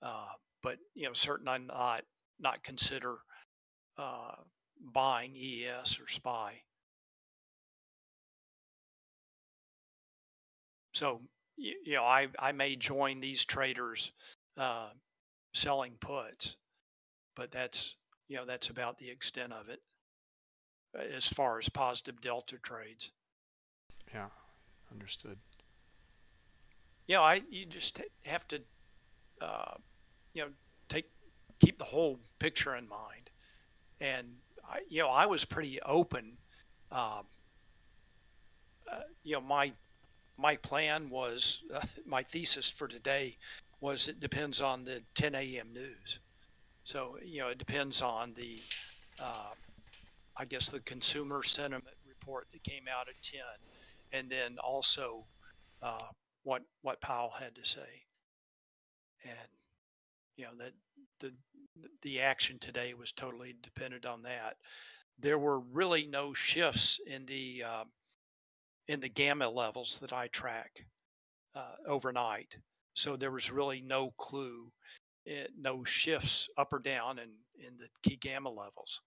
S2: uh, but you know certainly not not consider uh, buying ES or SPY. So you, you know I I may join these traders uh, selling puts, but that's you know that's about the extent of it as far as positive delta trades.
S1: Yeah, understood.
S2: You know, I you just have to, uh, you know, take keep the whole picture in mind, and I, you know, I was pretty open. Um, uh, you know, my my plan was uh, my thesis for today was it depends on the 10 a.m. news. So you know, it depends on the, uh, I guess the consumer sentiment report that came out at 10, and then also uh, what what Powell had to say, and you know that the the action today was totally dependent on that. There were really no shifts in the uh, in the gamma levels that I track uh, overnight, so there was really no clue, eh, no shifts up or down in in the key gamma levels.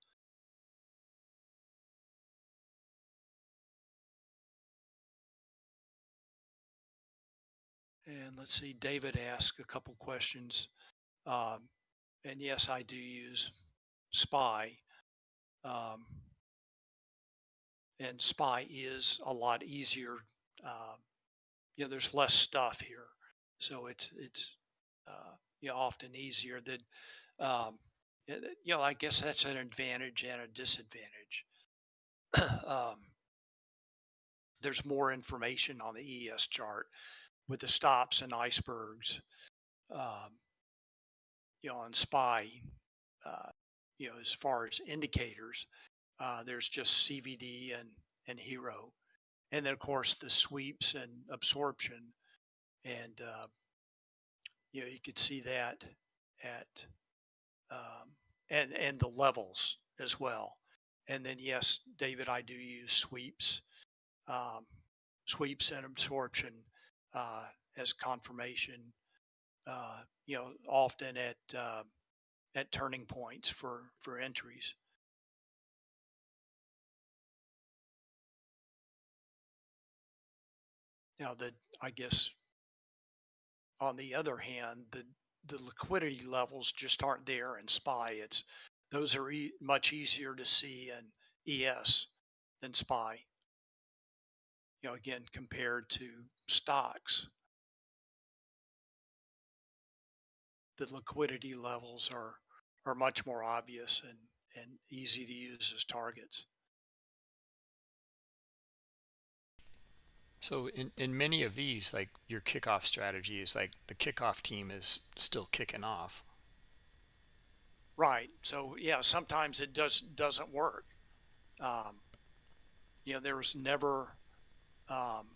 S2: And let's see, David asked a couple questions. Um, and yes, I do use SPY. Um, and SPY is a lot easier. Uh, you know, there's less stuff here, so it's it's uh, you know often easier. That um, you know, I guess that's an advantage and a disadvantage. um, there's more information on the ES chart with the stops and icebergs. Um, you know, on SPY, uh, you know, as far as indicators, uh, there's just CVD and, and HIRO. And then, of course, the sweeps and absorption. And, uh, you know, you could see that at, um, and, and the levels as well. And then, yes, David, I do use sweeps, um, sweeps and absorption uh, as confirmation uh, you know, often at uh, at turning points for for entries. Now, the I guess on the other hand, the the liquidity levels just aren't there in SPY. It's those are e- much easier to see in ES than SPY. You know, again, compared to stocks. the liquidity levels are are much more obvious and and easy to use as targets.
S1: So in, in many of these, like your kickoff strategy is like the kickoff team is still kicking off.
S2: Right. So yeah, sometimes it does doesn't work. Um, you know, there was never um,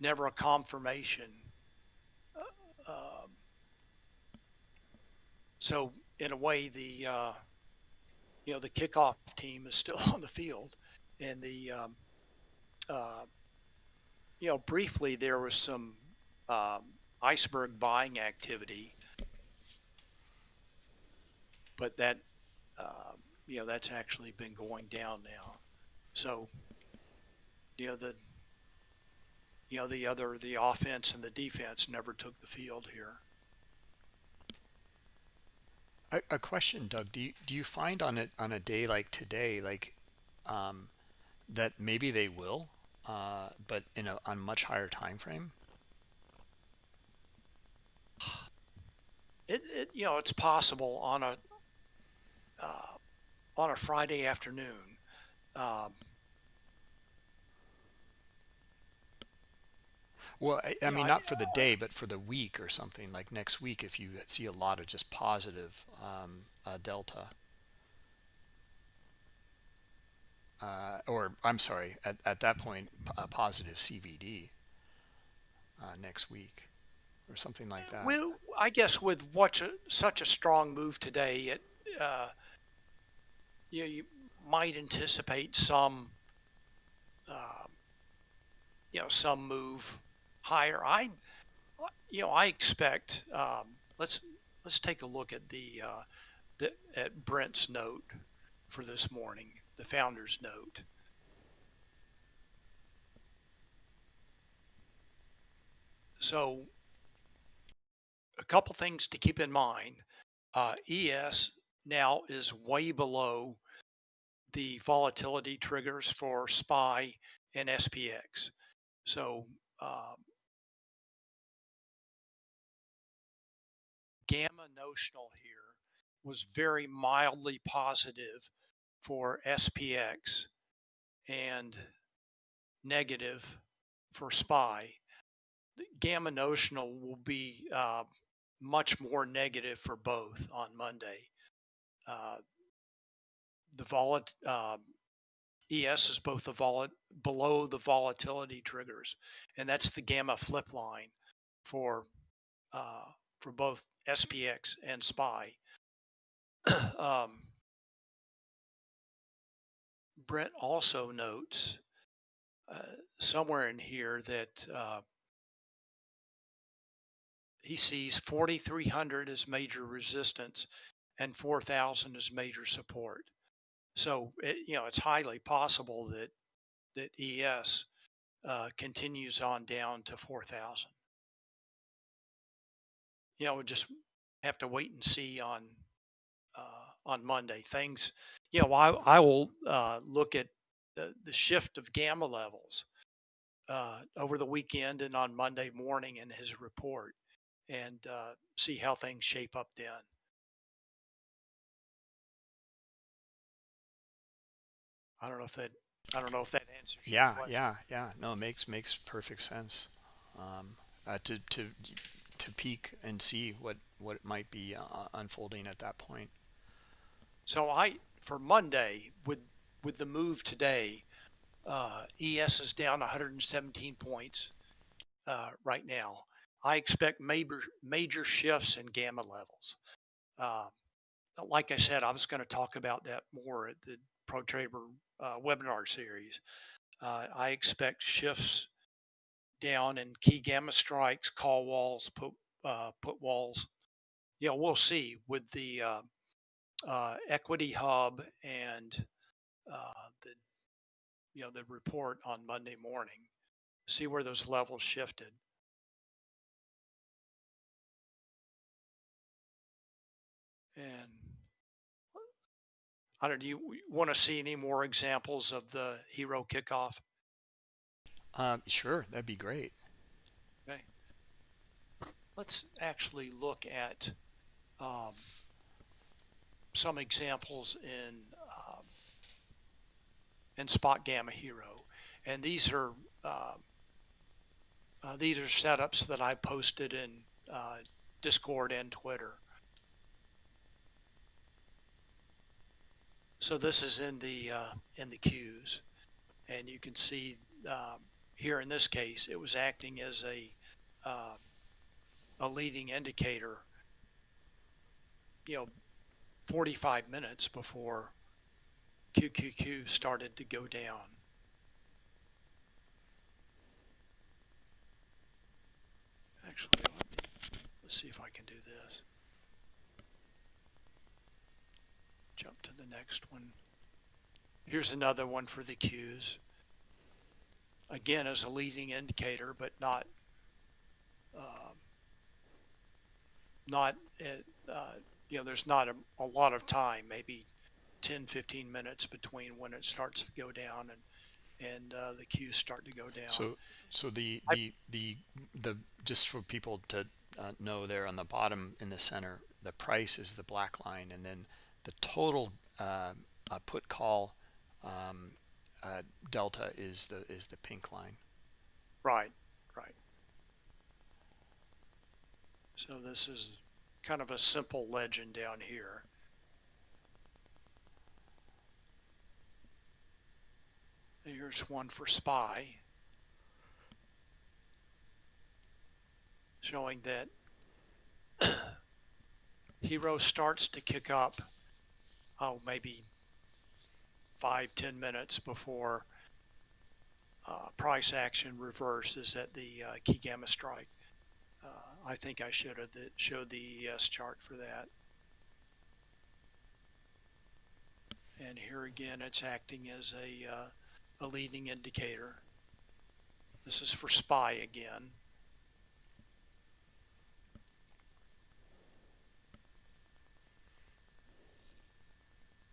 S2: never a confirmation uh, um, so in a way, the uh, you know the kickoff team is still on the field, and the um, uh, you know briefly there was some um, iceberg buying activity, but that uh, you know that's actually been going down now. So you know the you know the other the offense and the defense never took the field here.
S1: A, a question, Doug. Do you do you find on it on a day like today, like um, that maybe they will, uh, but in a on much higher time frame?
S2: It, it you know it's possible on a uh, on a Friday afternoon. Um,
S1: Well, I, I mean, not for the day, but for the week or something like next week, if you see a lot of just positive um, uh, delta, uh, or I'm sorry, at, at that point, a positive CVD uh, next week or something like that.
S2: well, I guess with what's a, such a strong move today, it uh, you know, you might anticipate some uh, you know some move higher. I, you know, I expect. Um, let's let's take a look at the, uh, the at Brent's note for this morning, the founder's note. So, a couple things to keep in mind. Uh, ES now is way below the volatility triggers for SPY and SPX. So um, gamma notional here was very mildly positive for SPX and negative for SPY. Gamma notional will be uh, much more negative for both on Monday. Uh, the volat uh, ES is both the volat below the volatility triggers, and that's the gamma flip line for uh, for both SPX and SPY. um, also notes uh, somewhere in here that uh, he sees 4,300 as major resistance and 4,000 as major support. So it, you know it's highly possible that that ES uh, continues on down to 4,000. You know, we just have to wait and see on uh, on Monday. Things, you know, I I will uh, look at the, the shift of gamma levels uh, over the weekend and on Monday morning in his report, and uh, see how things shape up then. I don't know if that I don't know if that answers.
S1: Yeah, yeah, yeah. No, it makes makes perfect sense. Um, uh, to to to peek and see what what might be uh, unfolding at that point.
S2: So I for Monday with with the move today, uh, ES is down 117 points uh, right now. I expect major major shifts in gamma levels. Uh, like I said, I was going to talk about that more at the Pro Trader uh, webinar series. Uh, I expect shifts down in key gamma strikes, call walls, put uh, put walls. Yeah, we'll see with the uh, uh, equity hub and uh, the you know the report on Monday morning. See where those levels shifted. And I don't. Do you want to see any more examples of the HIRO kickoff?
S1: Um, sure, that'd be great.
S2: Okay. Let's actually look at um, some examples in um, in SpotGamma HIRO, and these are uh, uh, these are setups that I posted in uh, Discord and Twitter. So this is in the uh, in the queues, and you can see um, here in this case it was acting as a uh, a leading indicator. You know, 45 minutes before QQQ started to go down. Actually, let me, let's see if I can do this. Jump to the next one. Here's another one for the Qs. Again, as a leading indicator, but not um, not uh, you know, there's not a, a, lot of time, maybe 10, 15 minutes between when it starts to go down and and uh, the Qs start to go down.
S1: So, so the the the the just for people to uh, know, there on the bottom in the center, the price is the black line, and then the total uh, uh, put call um, uh, delta is the is the pink line.
S2: Right, right. So this is kind of a simple legend down here. Here's one for SPY showing that HIRO starts to kick up oh, maybe five, ten minutes before uh, price action reverses at the uh, key gamma strike. Uh, I think I showed the, showed the ES chart for that. And here again, it's acting as a, uh, a leading indicator. This is for SPY again.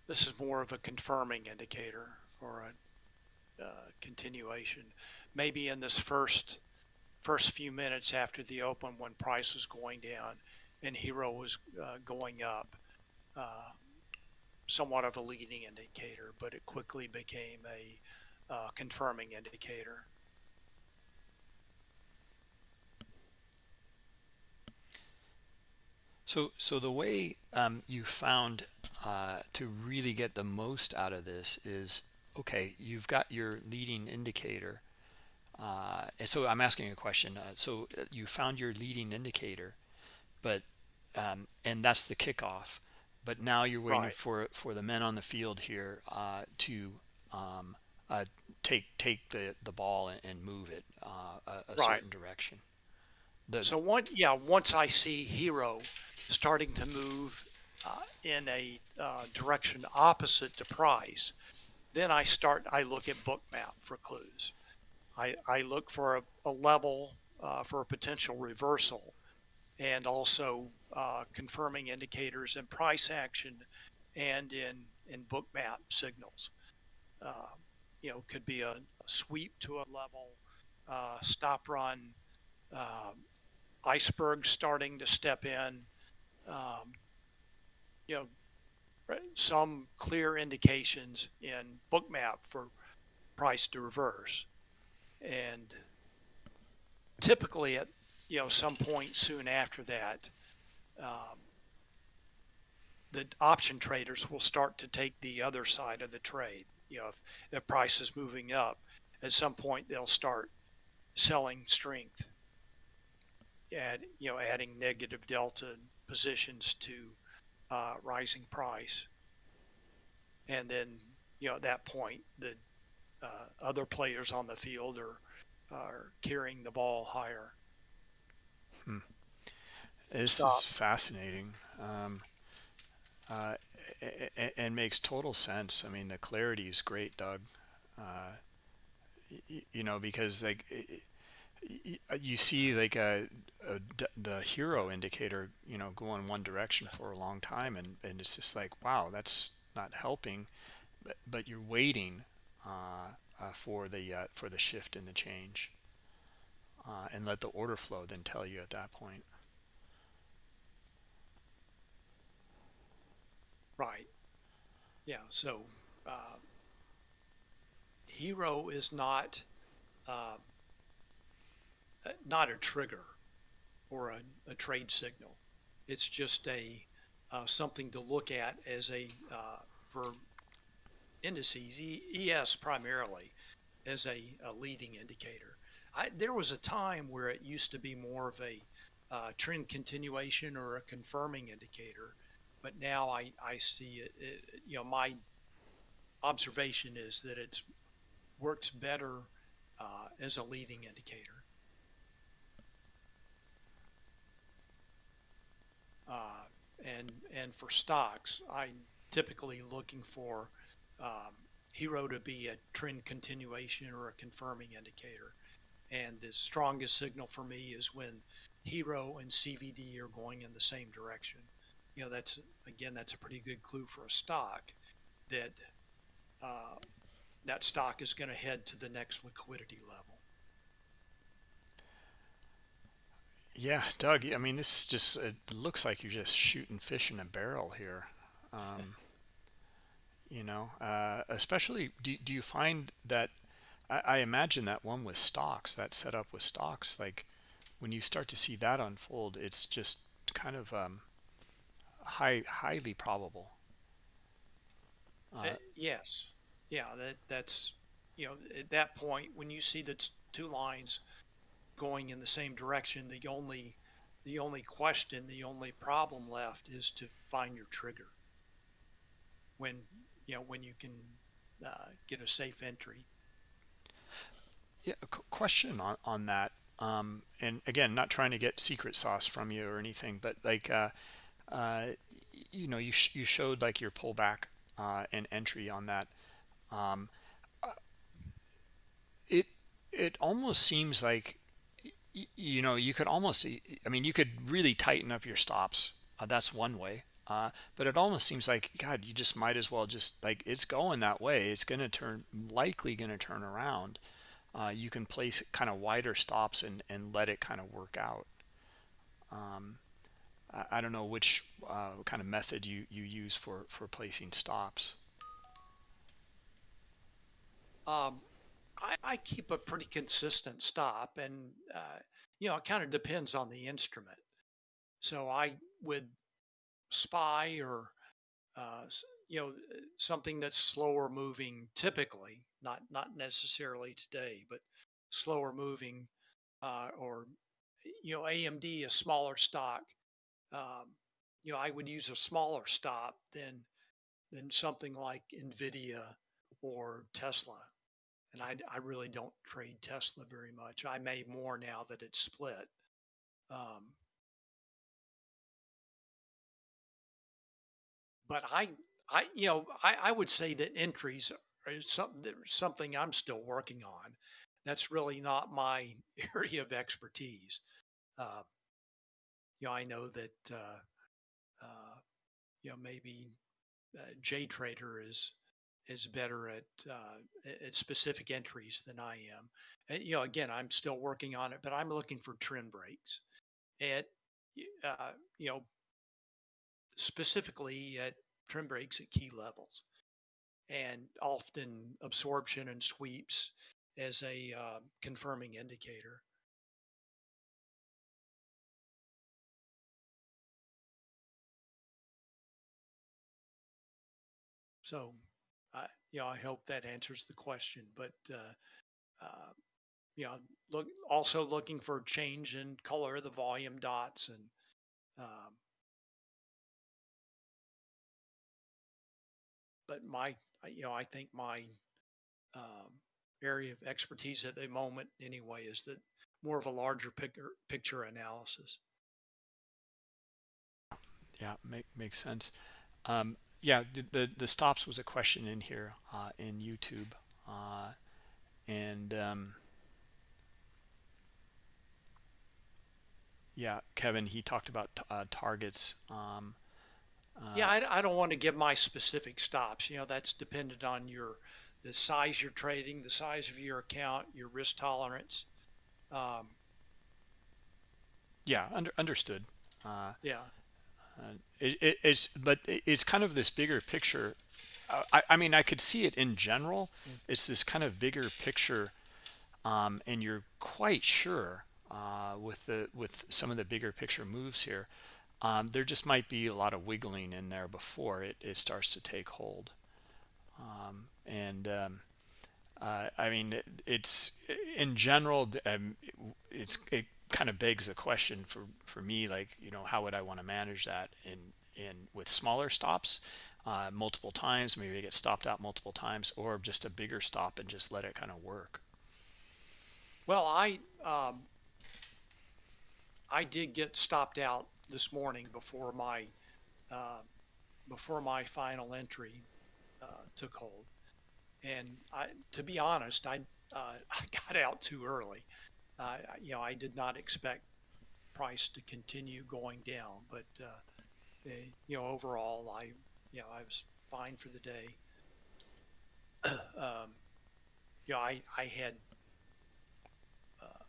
S2: This is more of a confirming indicator or a uh, continuation. Maybe in this first first few minutes after the open when price was going down and HIRO was uh, going up, uh, somewhat of a leading indicator, but it quickly became a uh, confirming indicator.
S1: So, so the way um, you found uh, to really get the most out of this is okay. You've got your leading indicator, uh, and so I'm asking a question. Uh, so you found your leading indicator, but um, and that's the kickoff. But now you're waiting
S2: Right,
S1: for for the men on the field here uh, to um, uh, take take the the ball and, and move it uh, a, a
S2: right.
S1: certain direction. The
S2: So one, yeah, once I see HIRO starting to move uh, in a uh, direction opposite to price, then I start. I look at Bookmap for clues. I, I look for a, a level uh, for a potential reversal and also uh, confirming indicators in price action and in, in Bookmap signals. Uh, you know, could be a, a, sweep to a level, stop run, iceberg starting to step in, um, you know, some clear indications in Bookmap for price to reverse. And typically at you know some point soon after that, um, the option traders will start to take the other side of the trade. You know, if the price is moving up, at some point they'll start selling strength, add you know adding negative delta positions to uh, rising price, and then you know at that point the uh, other players on the field are are carrying the ball higher.
S1: hmm. This is fascinating um, uh, and makes total sense. I mean, the clarity is great, Doug. Uh, you know, because like you see like a, a, the HIRO indicator, you know, go in one direction for a long time, and and it's just like, wow, that's not helping. But but you're waiting uh, uh, for the uh, for the shift and the change, uh, and let the order flow then tell you at that point.
S2: Right. Yeah. So uh, HIRO is not uh, not a trigger or a, a, trade signal. It's just a uh, something to look at as a uh, for indices, ES primarily, as a, a leading indicator. I, there was a time where it used to be more of a uh, trend continuation or a confirming indicator, but now I, I see it, it, you know, my observation is that it works better uh, as a leading indicator. Uh, and and for stocks, I'm typically looking for um, HIRO to be a trend continuation or a confirming indicator. And the strongest signal for me is when HIRO and CVD are going in the same direction. You know, that's again, that's a pretty good clue for a stock that uh, that stock is going to head to the next liquidity level.
S1: Yeah, Doug. I mean, this just it looks like you're just shooting fish in a barrel here. Um, you know uh, especially do, do you find that I, I imagine that one with stocks that setup with stocks like when you start to see that unfold it's just kind of um, high highly probable
S2: uh, yes yeah that that's you know at that point when you see the two lines going in the same direction the only the only question the only problem left is to find your trigger when you know when you can uh, get a safe entry.
S1: Yeah, question on on that. Um, and again, not trying to get secret sauce from you or anything, but like, uh, uh, you know, you sh you showed like your pullback uh, and entry on that. Um, uh, it it almost seems like you know you could almost I mean you could really tighten up your stops. Uh, that's one way. Uh, but it almost seems like god you just might as well just like it's going that way. It's going to turn likely going to turn around. Uh, you can place kind of wider stops and and let it kind of work out. Um, I, I, don't know which uh, kind of method you you use for for placing stops.
S2: Um, I, I, keep a pretty consistent stop and uh, you know it kind of depends on the instrument. So i would spy or uh, you know something that's slower moving typically not not necessarily today but slower moving uh, or you know amd a smaller stock um, you know i would use a smaller stop than than something like nvidia or tesla and i, I really don't trade tesla very much i may more now that it's split um, but I, I, you know, I, I would say that entries are something something I'm still working on. That's really not my area of expertise. Uh, you know, I know that uh, uh, you know maybe uh, Trader is is better at uh, at specific entries than I am. And, you know, again, I'm still working on it, but I'm looking for trend breaks at uh, you know specifically at trend breaks at key levels and often absorption and sweeps as a uh, confirming indicator. So, you know, I hope that answers the question. But, uh, uh, you know, look also looking for change in color of the volume dots and um, but my, you know, I think my um, area of expertise at the moment, anyway, is that more of a larger picture picture analysis.
S1: Yeah, make, makes sense. Um, yeah, the, the, the stops was a question in here uh, in YouTube, uh, and um, yeah, Kevin he talked about uh, targets. Um,
S2: yeah, uh, I, I don't want to give my specific stops. You know, that's dependent on your the size you're trading, the size of your account, your risk tolerance. Um,
S1: yeah, under, understood. Uh,
S2: yeah.
S1: Uh, it, it, it's but it's kind of this bigger picture. I, I mean, I could see it in general. Mm. It's this kind of bigger picture, um, and you're quite sure uh, with the with some of the bigger picture moves here um, there just might be a lot of wiggling in there before it, it starts to take hold. Um, and um, uh, I mean, it, it's in general, um, it's it kind of begs the question for for me, like you know, how would I want to manage that in in with smaller stops, uh, multiple times, maybe get stopped out multiple times, or just a bigger stop and just let it kind of work.
S2: Well, I um, I did get stopped out this morning before my uh, before my final entry uh, took hold. And I, to be honest, I uh, I got out too early. You know, I did not expect price to continue going down, but uh, you know, overall, I you know I was fine for the day. um, you know, I I had uh,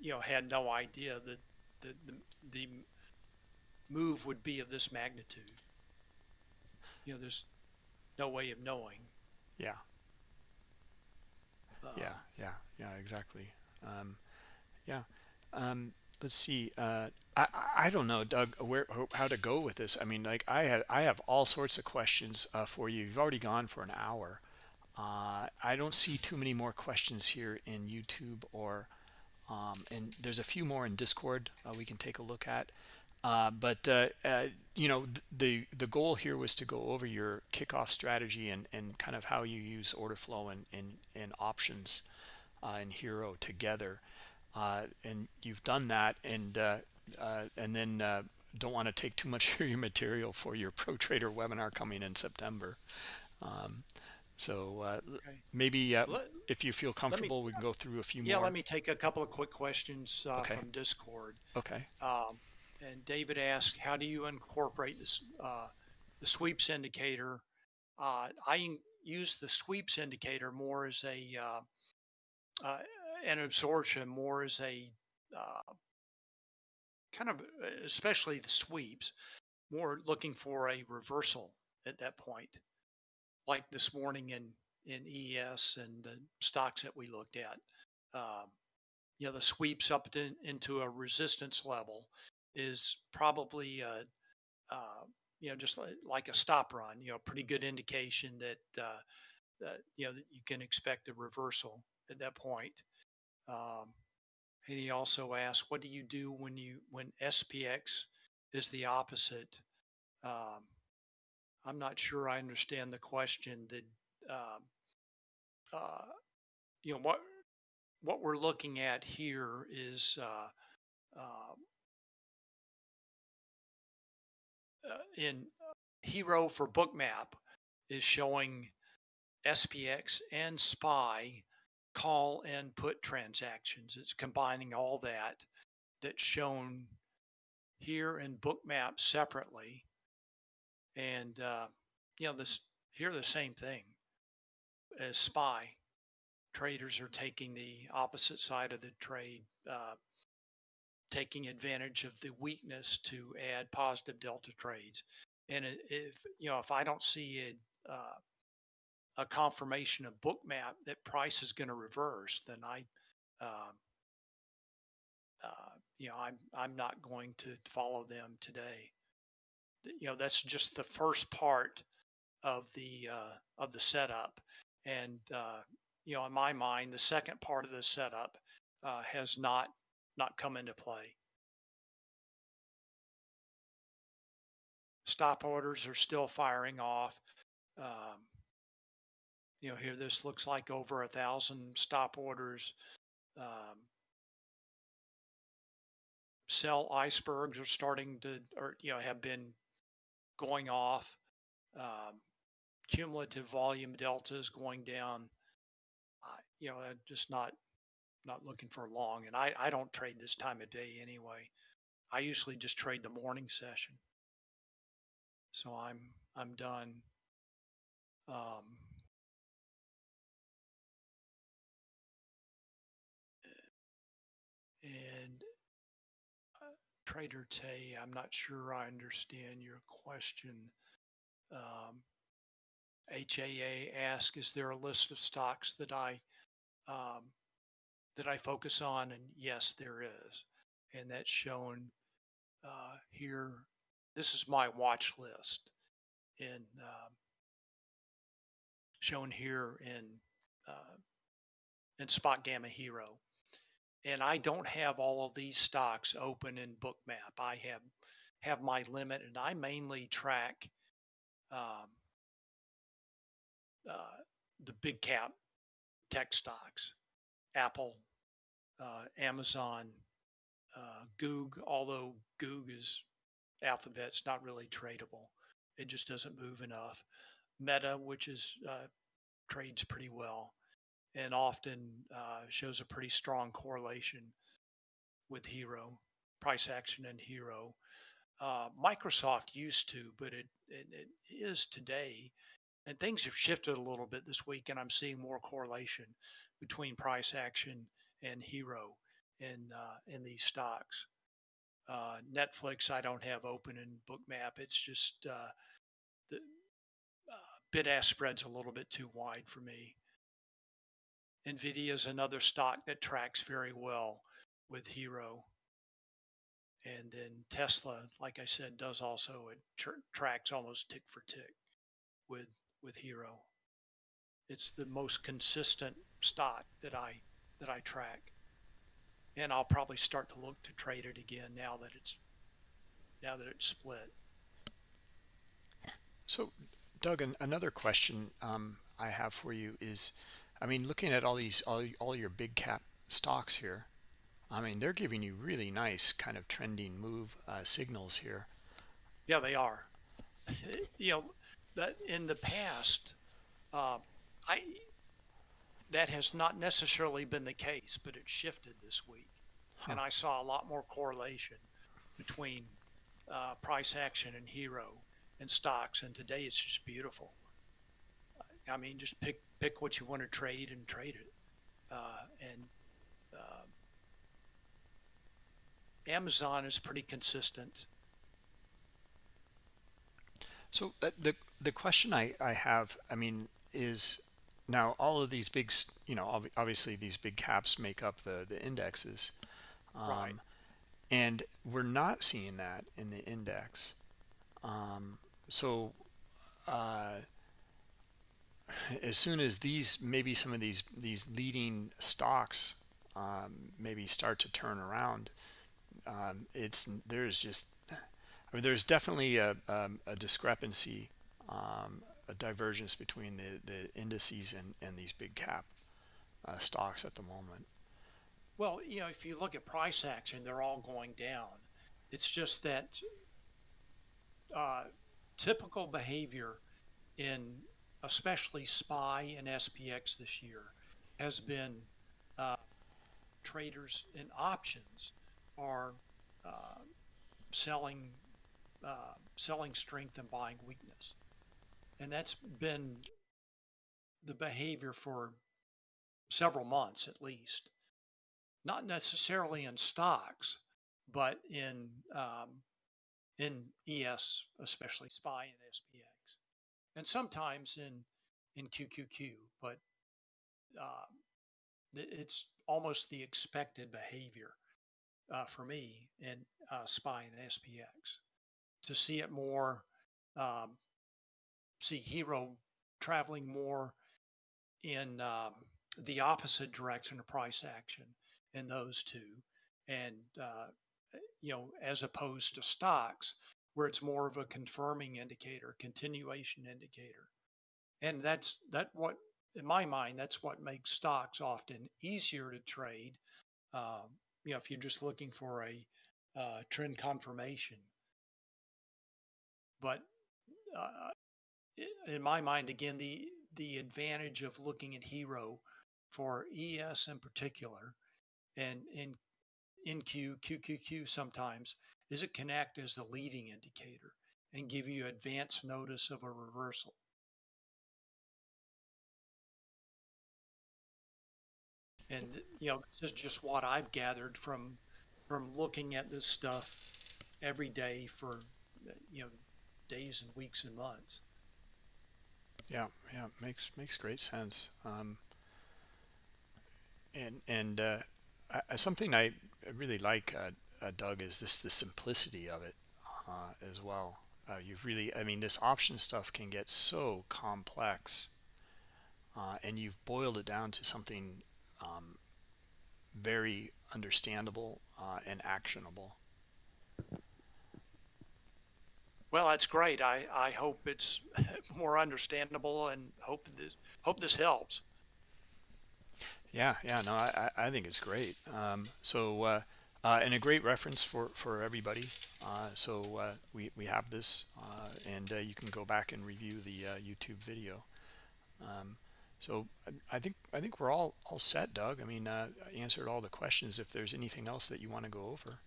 S2: you know had no idea that the, the, the move would be of this magnitude. You know, there's no way of knowing.
S1: Yeah. Yeah, yeah, yeah, exactly. Um, yeah. Um, let's see. Uh, I I don't know, Doug, where how to go with this. I mean, like I have I have all sorts of questions uh, for you. You've already gone for an hour. Uh, I don't see too many more questions here in YouTube or um, and there's a few more in discord uh, we can take a look at uh, but uh, uh you know the the goal here was to go over your kickoff strategy and and kind of how you use order flow and and, and options uh, and HIRO together uh, and you've done that and and then don't want to take too much of your material for your pro trader webinar coming in september um, so uh, okay. maybe uh, let, if you feel comfortable, me, we can go through a few more.
S2: yeah,
S1: more.
S2: let me take a couple of quick questions uh, okay. from Discord.
S1: Okay.
S2: Um, and David asked, how do you incorporate this, uh, the sweeps indicator? Uh, I use the sweeps indicator more as a, uh, uh, an absorption more as a uh, kind of, especially the sweeps, more looking for a reversal at that point, like this morning in in ES and the stocks that we looked at. Um, you know, the sweeps up to, into a resistance level is probably, uh, uh, you know, just like, a stop run, you know, pretty good indication that, uh, that, you know, that you can expect a reversal at that point. Um, and he also asked, what do you do when you, when SPX is the opposite? Um, I'm not sure I understand the question that, um, uh, you know, what, what we're looking at here is uh, in HIRO for Bookmap is showing SPX and SPY call and put transactions. It's combining all that that's shown here in Bookmap separately. And, uh, you know, this here the same thing as SPY traders are taking the opposite side of the trade, uh, taking advantage of the weakness to add positive delta trades. And if you know, if I don't see a uh, a confirmation of Bookmap that price is going to reverse, then I, um, uh, you know, I'm I'm not going to follow them today. You know, that's just the first part of the uh, of the setup, and uh, you know, in my mind, the second part of the setup uh, has not not come into play. Stop orders are still firing off. Um, you know, here this looks like over a thousand stop orders. Um, sell icebergs are starting to, or you know, have been going off. Um, cumulative volume delta is going down you know, just not not looking for long. And I, I don't trade this time of day anyway. I usually just trade the morning session. So I'm I'm done. Um, and uh, Trader Tay, I'm not sure I understand your question. Um, HAA asks, is there a list of stocks that I um, that I focus on, and yes, there is, and that's shown uh, here. This is my watch list, and um, shown here in uh, in SpotGamma HIRO. And I don't have all of these stocks open in Bookmap. I have have my limit, and I mainly track um, uh, the big cap tech stocks, Apple, uh, Amazon, uh, Goog, although Goog is Alphabet's not really tradable. It just doesn't move enough. Meta, which is uh, trades pretty well and often uh, shows a pretty strong correlation with HIRO, price action and HIRO. Uh, Microsoft used to, but it, it, it is today and things have shifted a little bit this week, and I'm seeing more correlation between price action and HIRO in uh, in these stocks. Uh, Netflix, I don't have open in Bookmap. It's just uh, the uh, bid ask spread's a little bit too wide for me. Nvidia is another stock that tracks very well with HIRO. And then Tesla, like I said, does also it tr- tracks almost tick for tick with with HIRO. It's the most consistent stock that I that I track. And I'll probably start to look to trade it again now that it's now that it's split.
S1: So, Doug, another question um, I have for you is, I mean, looking at all these all, all your big cap stocks here, I mean, they're giving you really nice kind of trending move uh, signals here.
S2: Yeah, they are. you know, that in the past, uh, I that has not necessarily been the case, but it shifted this week, huh. and I saw a lot more correlation between uh, price action and HIRO and stocks, and today it's just beautiful. I mean, just pick pick what you want to trade and trade it, uh, and uh, Amazon is pretty consistent.
S1: So the the question I I have, I mean, is now all of these big, you know, ob- obviously these big caps make up the the indexes,
S2: Right.
S1: um, and we're not seeing that in the index. Um, so uh, as soon as these maybe some of these these leading stocks um, maybe start to turn around, um, it's there's just I mean, there's definitely a, um, a discrepancy, um, a divergence between the, the indices and, and these big cap uh, stocks at the moment.
S2: Well, you know, if you look at price action, they're all going down. It's just that uh, typical behavior in especially SPY and SPX this year has been uh, traders in options are uh, selling uh, selling strength and buying weakness, and that's been the behavior for several months at least. Not necessarily in stocks, but in um, in ES, especially SPY and SPX, and sometimes in in QQQ. But uh, it's almost the expected behavior uh, for me in uh, SPY and SPX to see it more, um, see HIRO traveling more in um, the opposite direction of price action in those two, and uh, you know, as opposed to stocks where it's more of a confirming indicator, continuation indicator, and that's that what in my mind that's what makes stocks often easier to trade. Um, you know, if you're just looking for a uh, trend confirmation, but uh, in my mind, again, the the advantage of looking at HIRO for ES in particular, and in NQ, QQQ sometimes, is it can act as the leading indicator and give you advance notice of a reversal. And you know, this is just what I've gathered from from looking at this stuff every day for you know days and weeks and months.
S1: Yeah, yeah, makes makes great sense. Um, and and uh, I, something I really like, uh, uh, Doug, is this the simplicity of it uh, as well. Uh, you've really, I mean, this option stuff can get so complex, uh, and you've boiled it down to something um, very understandable and actionable.
S2: Well, that's great. I, I hope it's more understandable and hope this hope this helps.
S1: Yeah, yeah, no, I, I think it's great. Um, so, uh, uh, and a great reference for, for everybody. Uh, so uh, we, we have this uh, and uh, you can go back and review the YouTube video. Um, so I think I think we're all all set, Doug. I mean, I answered all the questions. If there's anything else that you want to go over,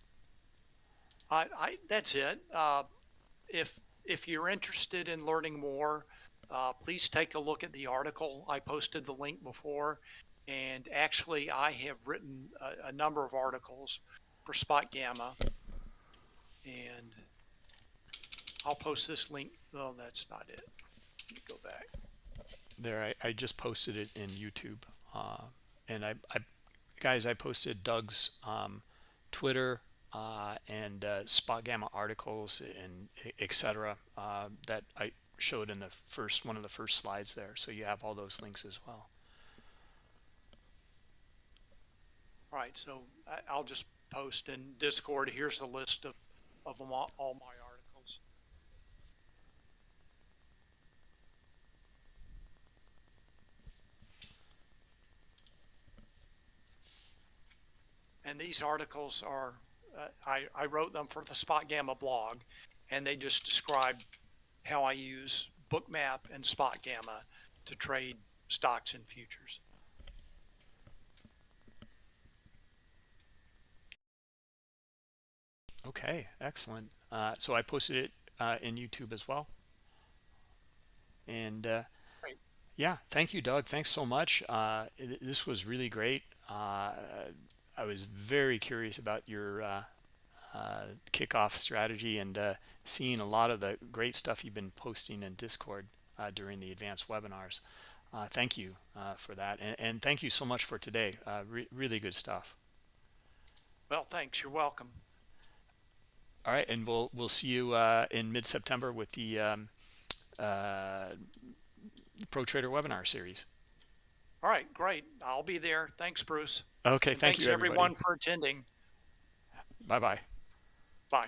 S2: I, I that's it. If if you're interested in learning more, please take a look at the article. I posted the link before and actually, I have written a, a number of articles for SpotGamma. And I'll post this link. Oh, that's not it. Let me go back.
S1: There, I, I just posted it in YouTube. Uh, and I, I, guys, I posted Doug's um, Twitter uh, and uh, SpotGamma articles and etc. Uh, that I showed in the first one of the first slides there. So you have all those links as well.
S2: All right, so I'll just post in Discord. Here's a list of, of all, all my articles. And these articles are, uh, I, I wrote them for the SpotGamma blog, and they just describe how I use Bookmap and SpotGamma to trade stocks and futures.
S1: Okay, excellent. Uh, so I posted it uh, in YouTube as well. And uh, yeah, thank you, Doug. Thanks so much. Uh, th- this was really great. I was very curious about your uh, uh, kickoff strategy and uh, seeing a lot of the great stuff you've been posting in Discord uh, during the advanced webinars. Uh, thank you uh, for that. And, and thank you so much for today. Uh, re- really good stuff.
S2: Well, thanks. You're welcome.
S1: All right, and we'll we'll see you uh, in mid-September with the um, uh, Pro Trader webinar series.
S2: All right, great. I'll be there. Thanks, Bruce.
S1: Okay, thank
S2: thanks
S1: you,
S2: everyone for attending.
S1: Bye bye.
S2: Bye.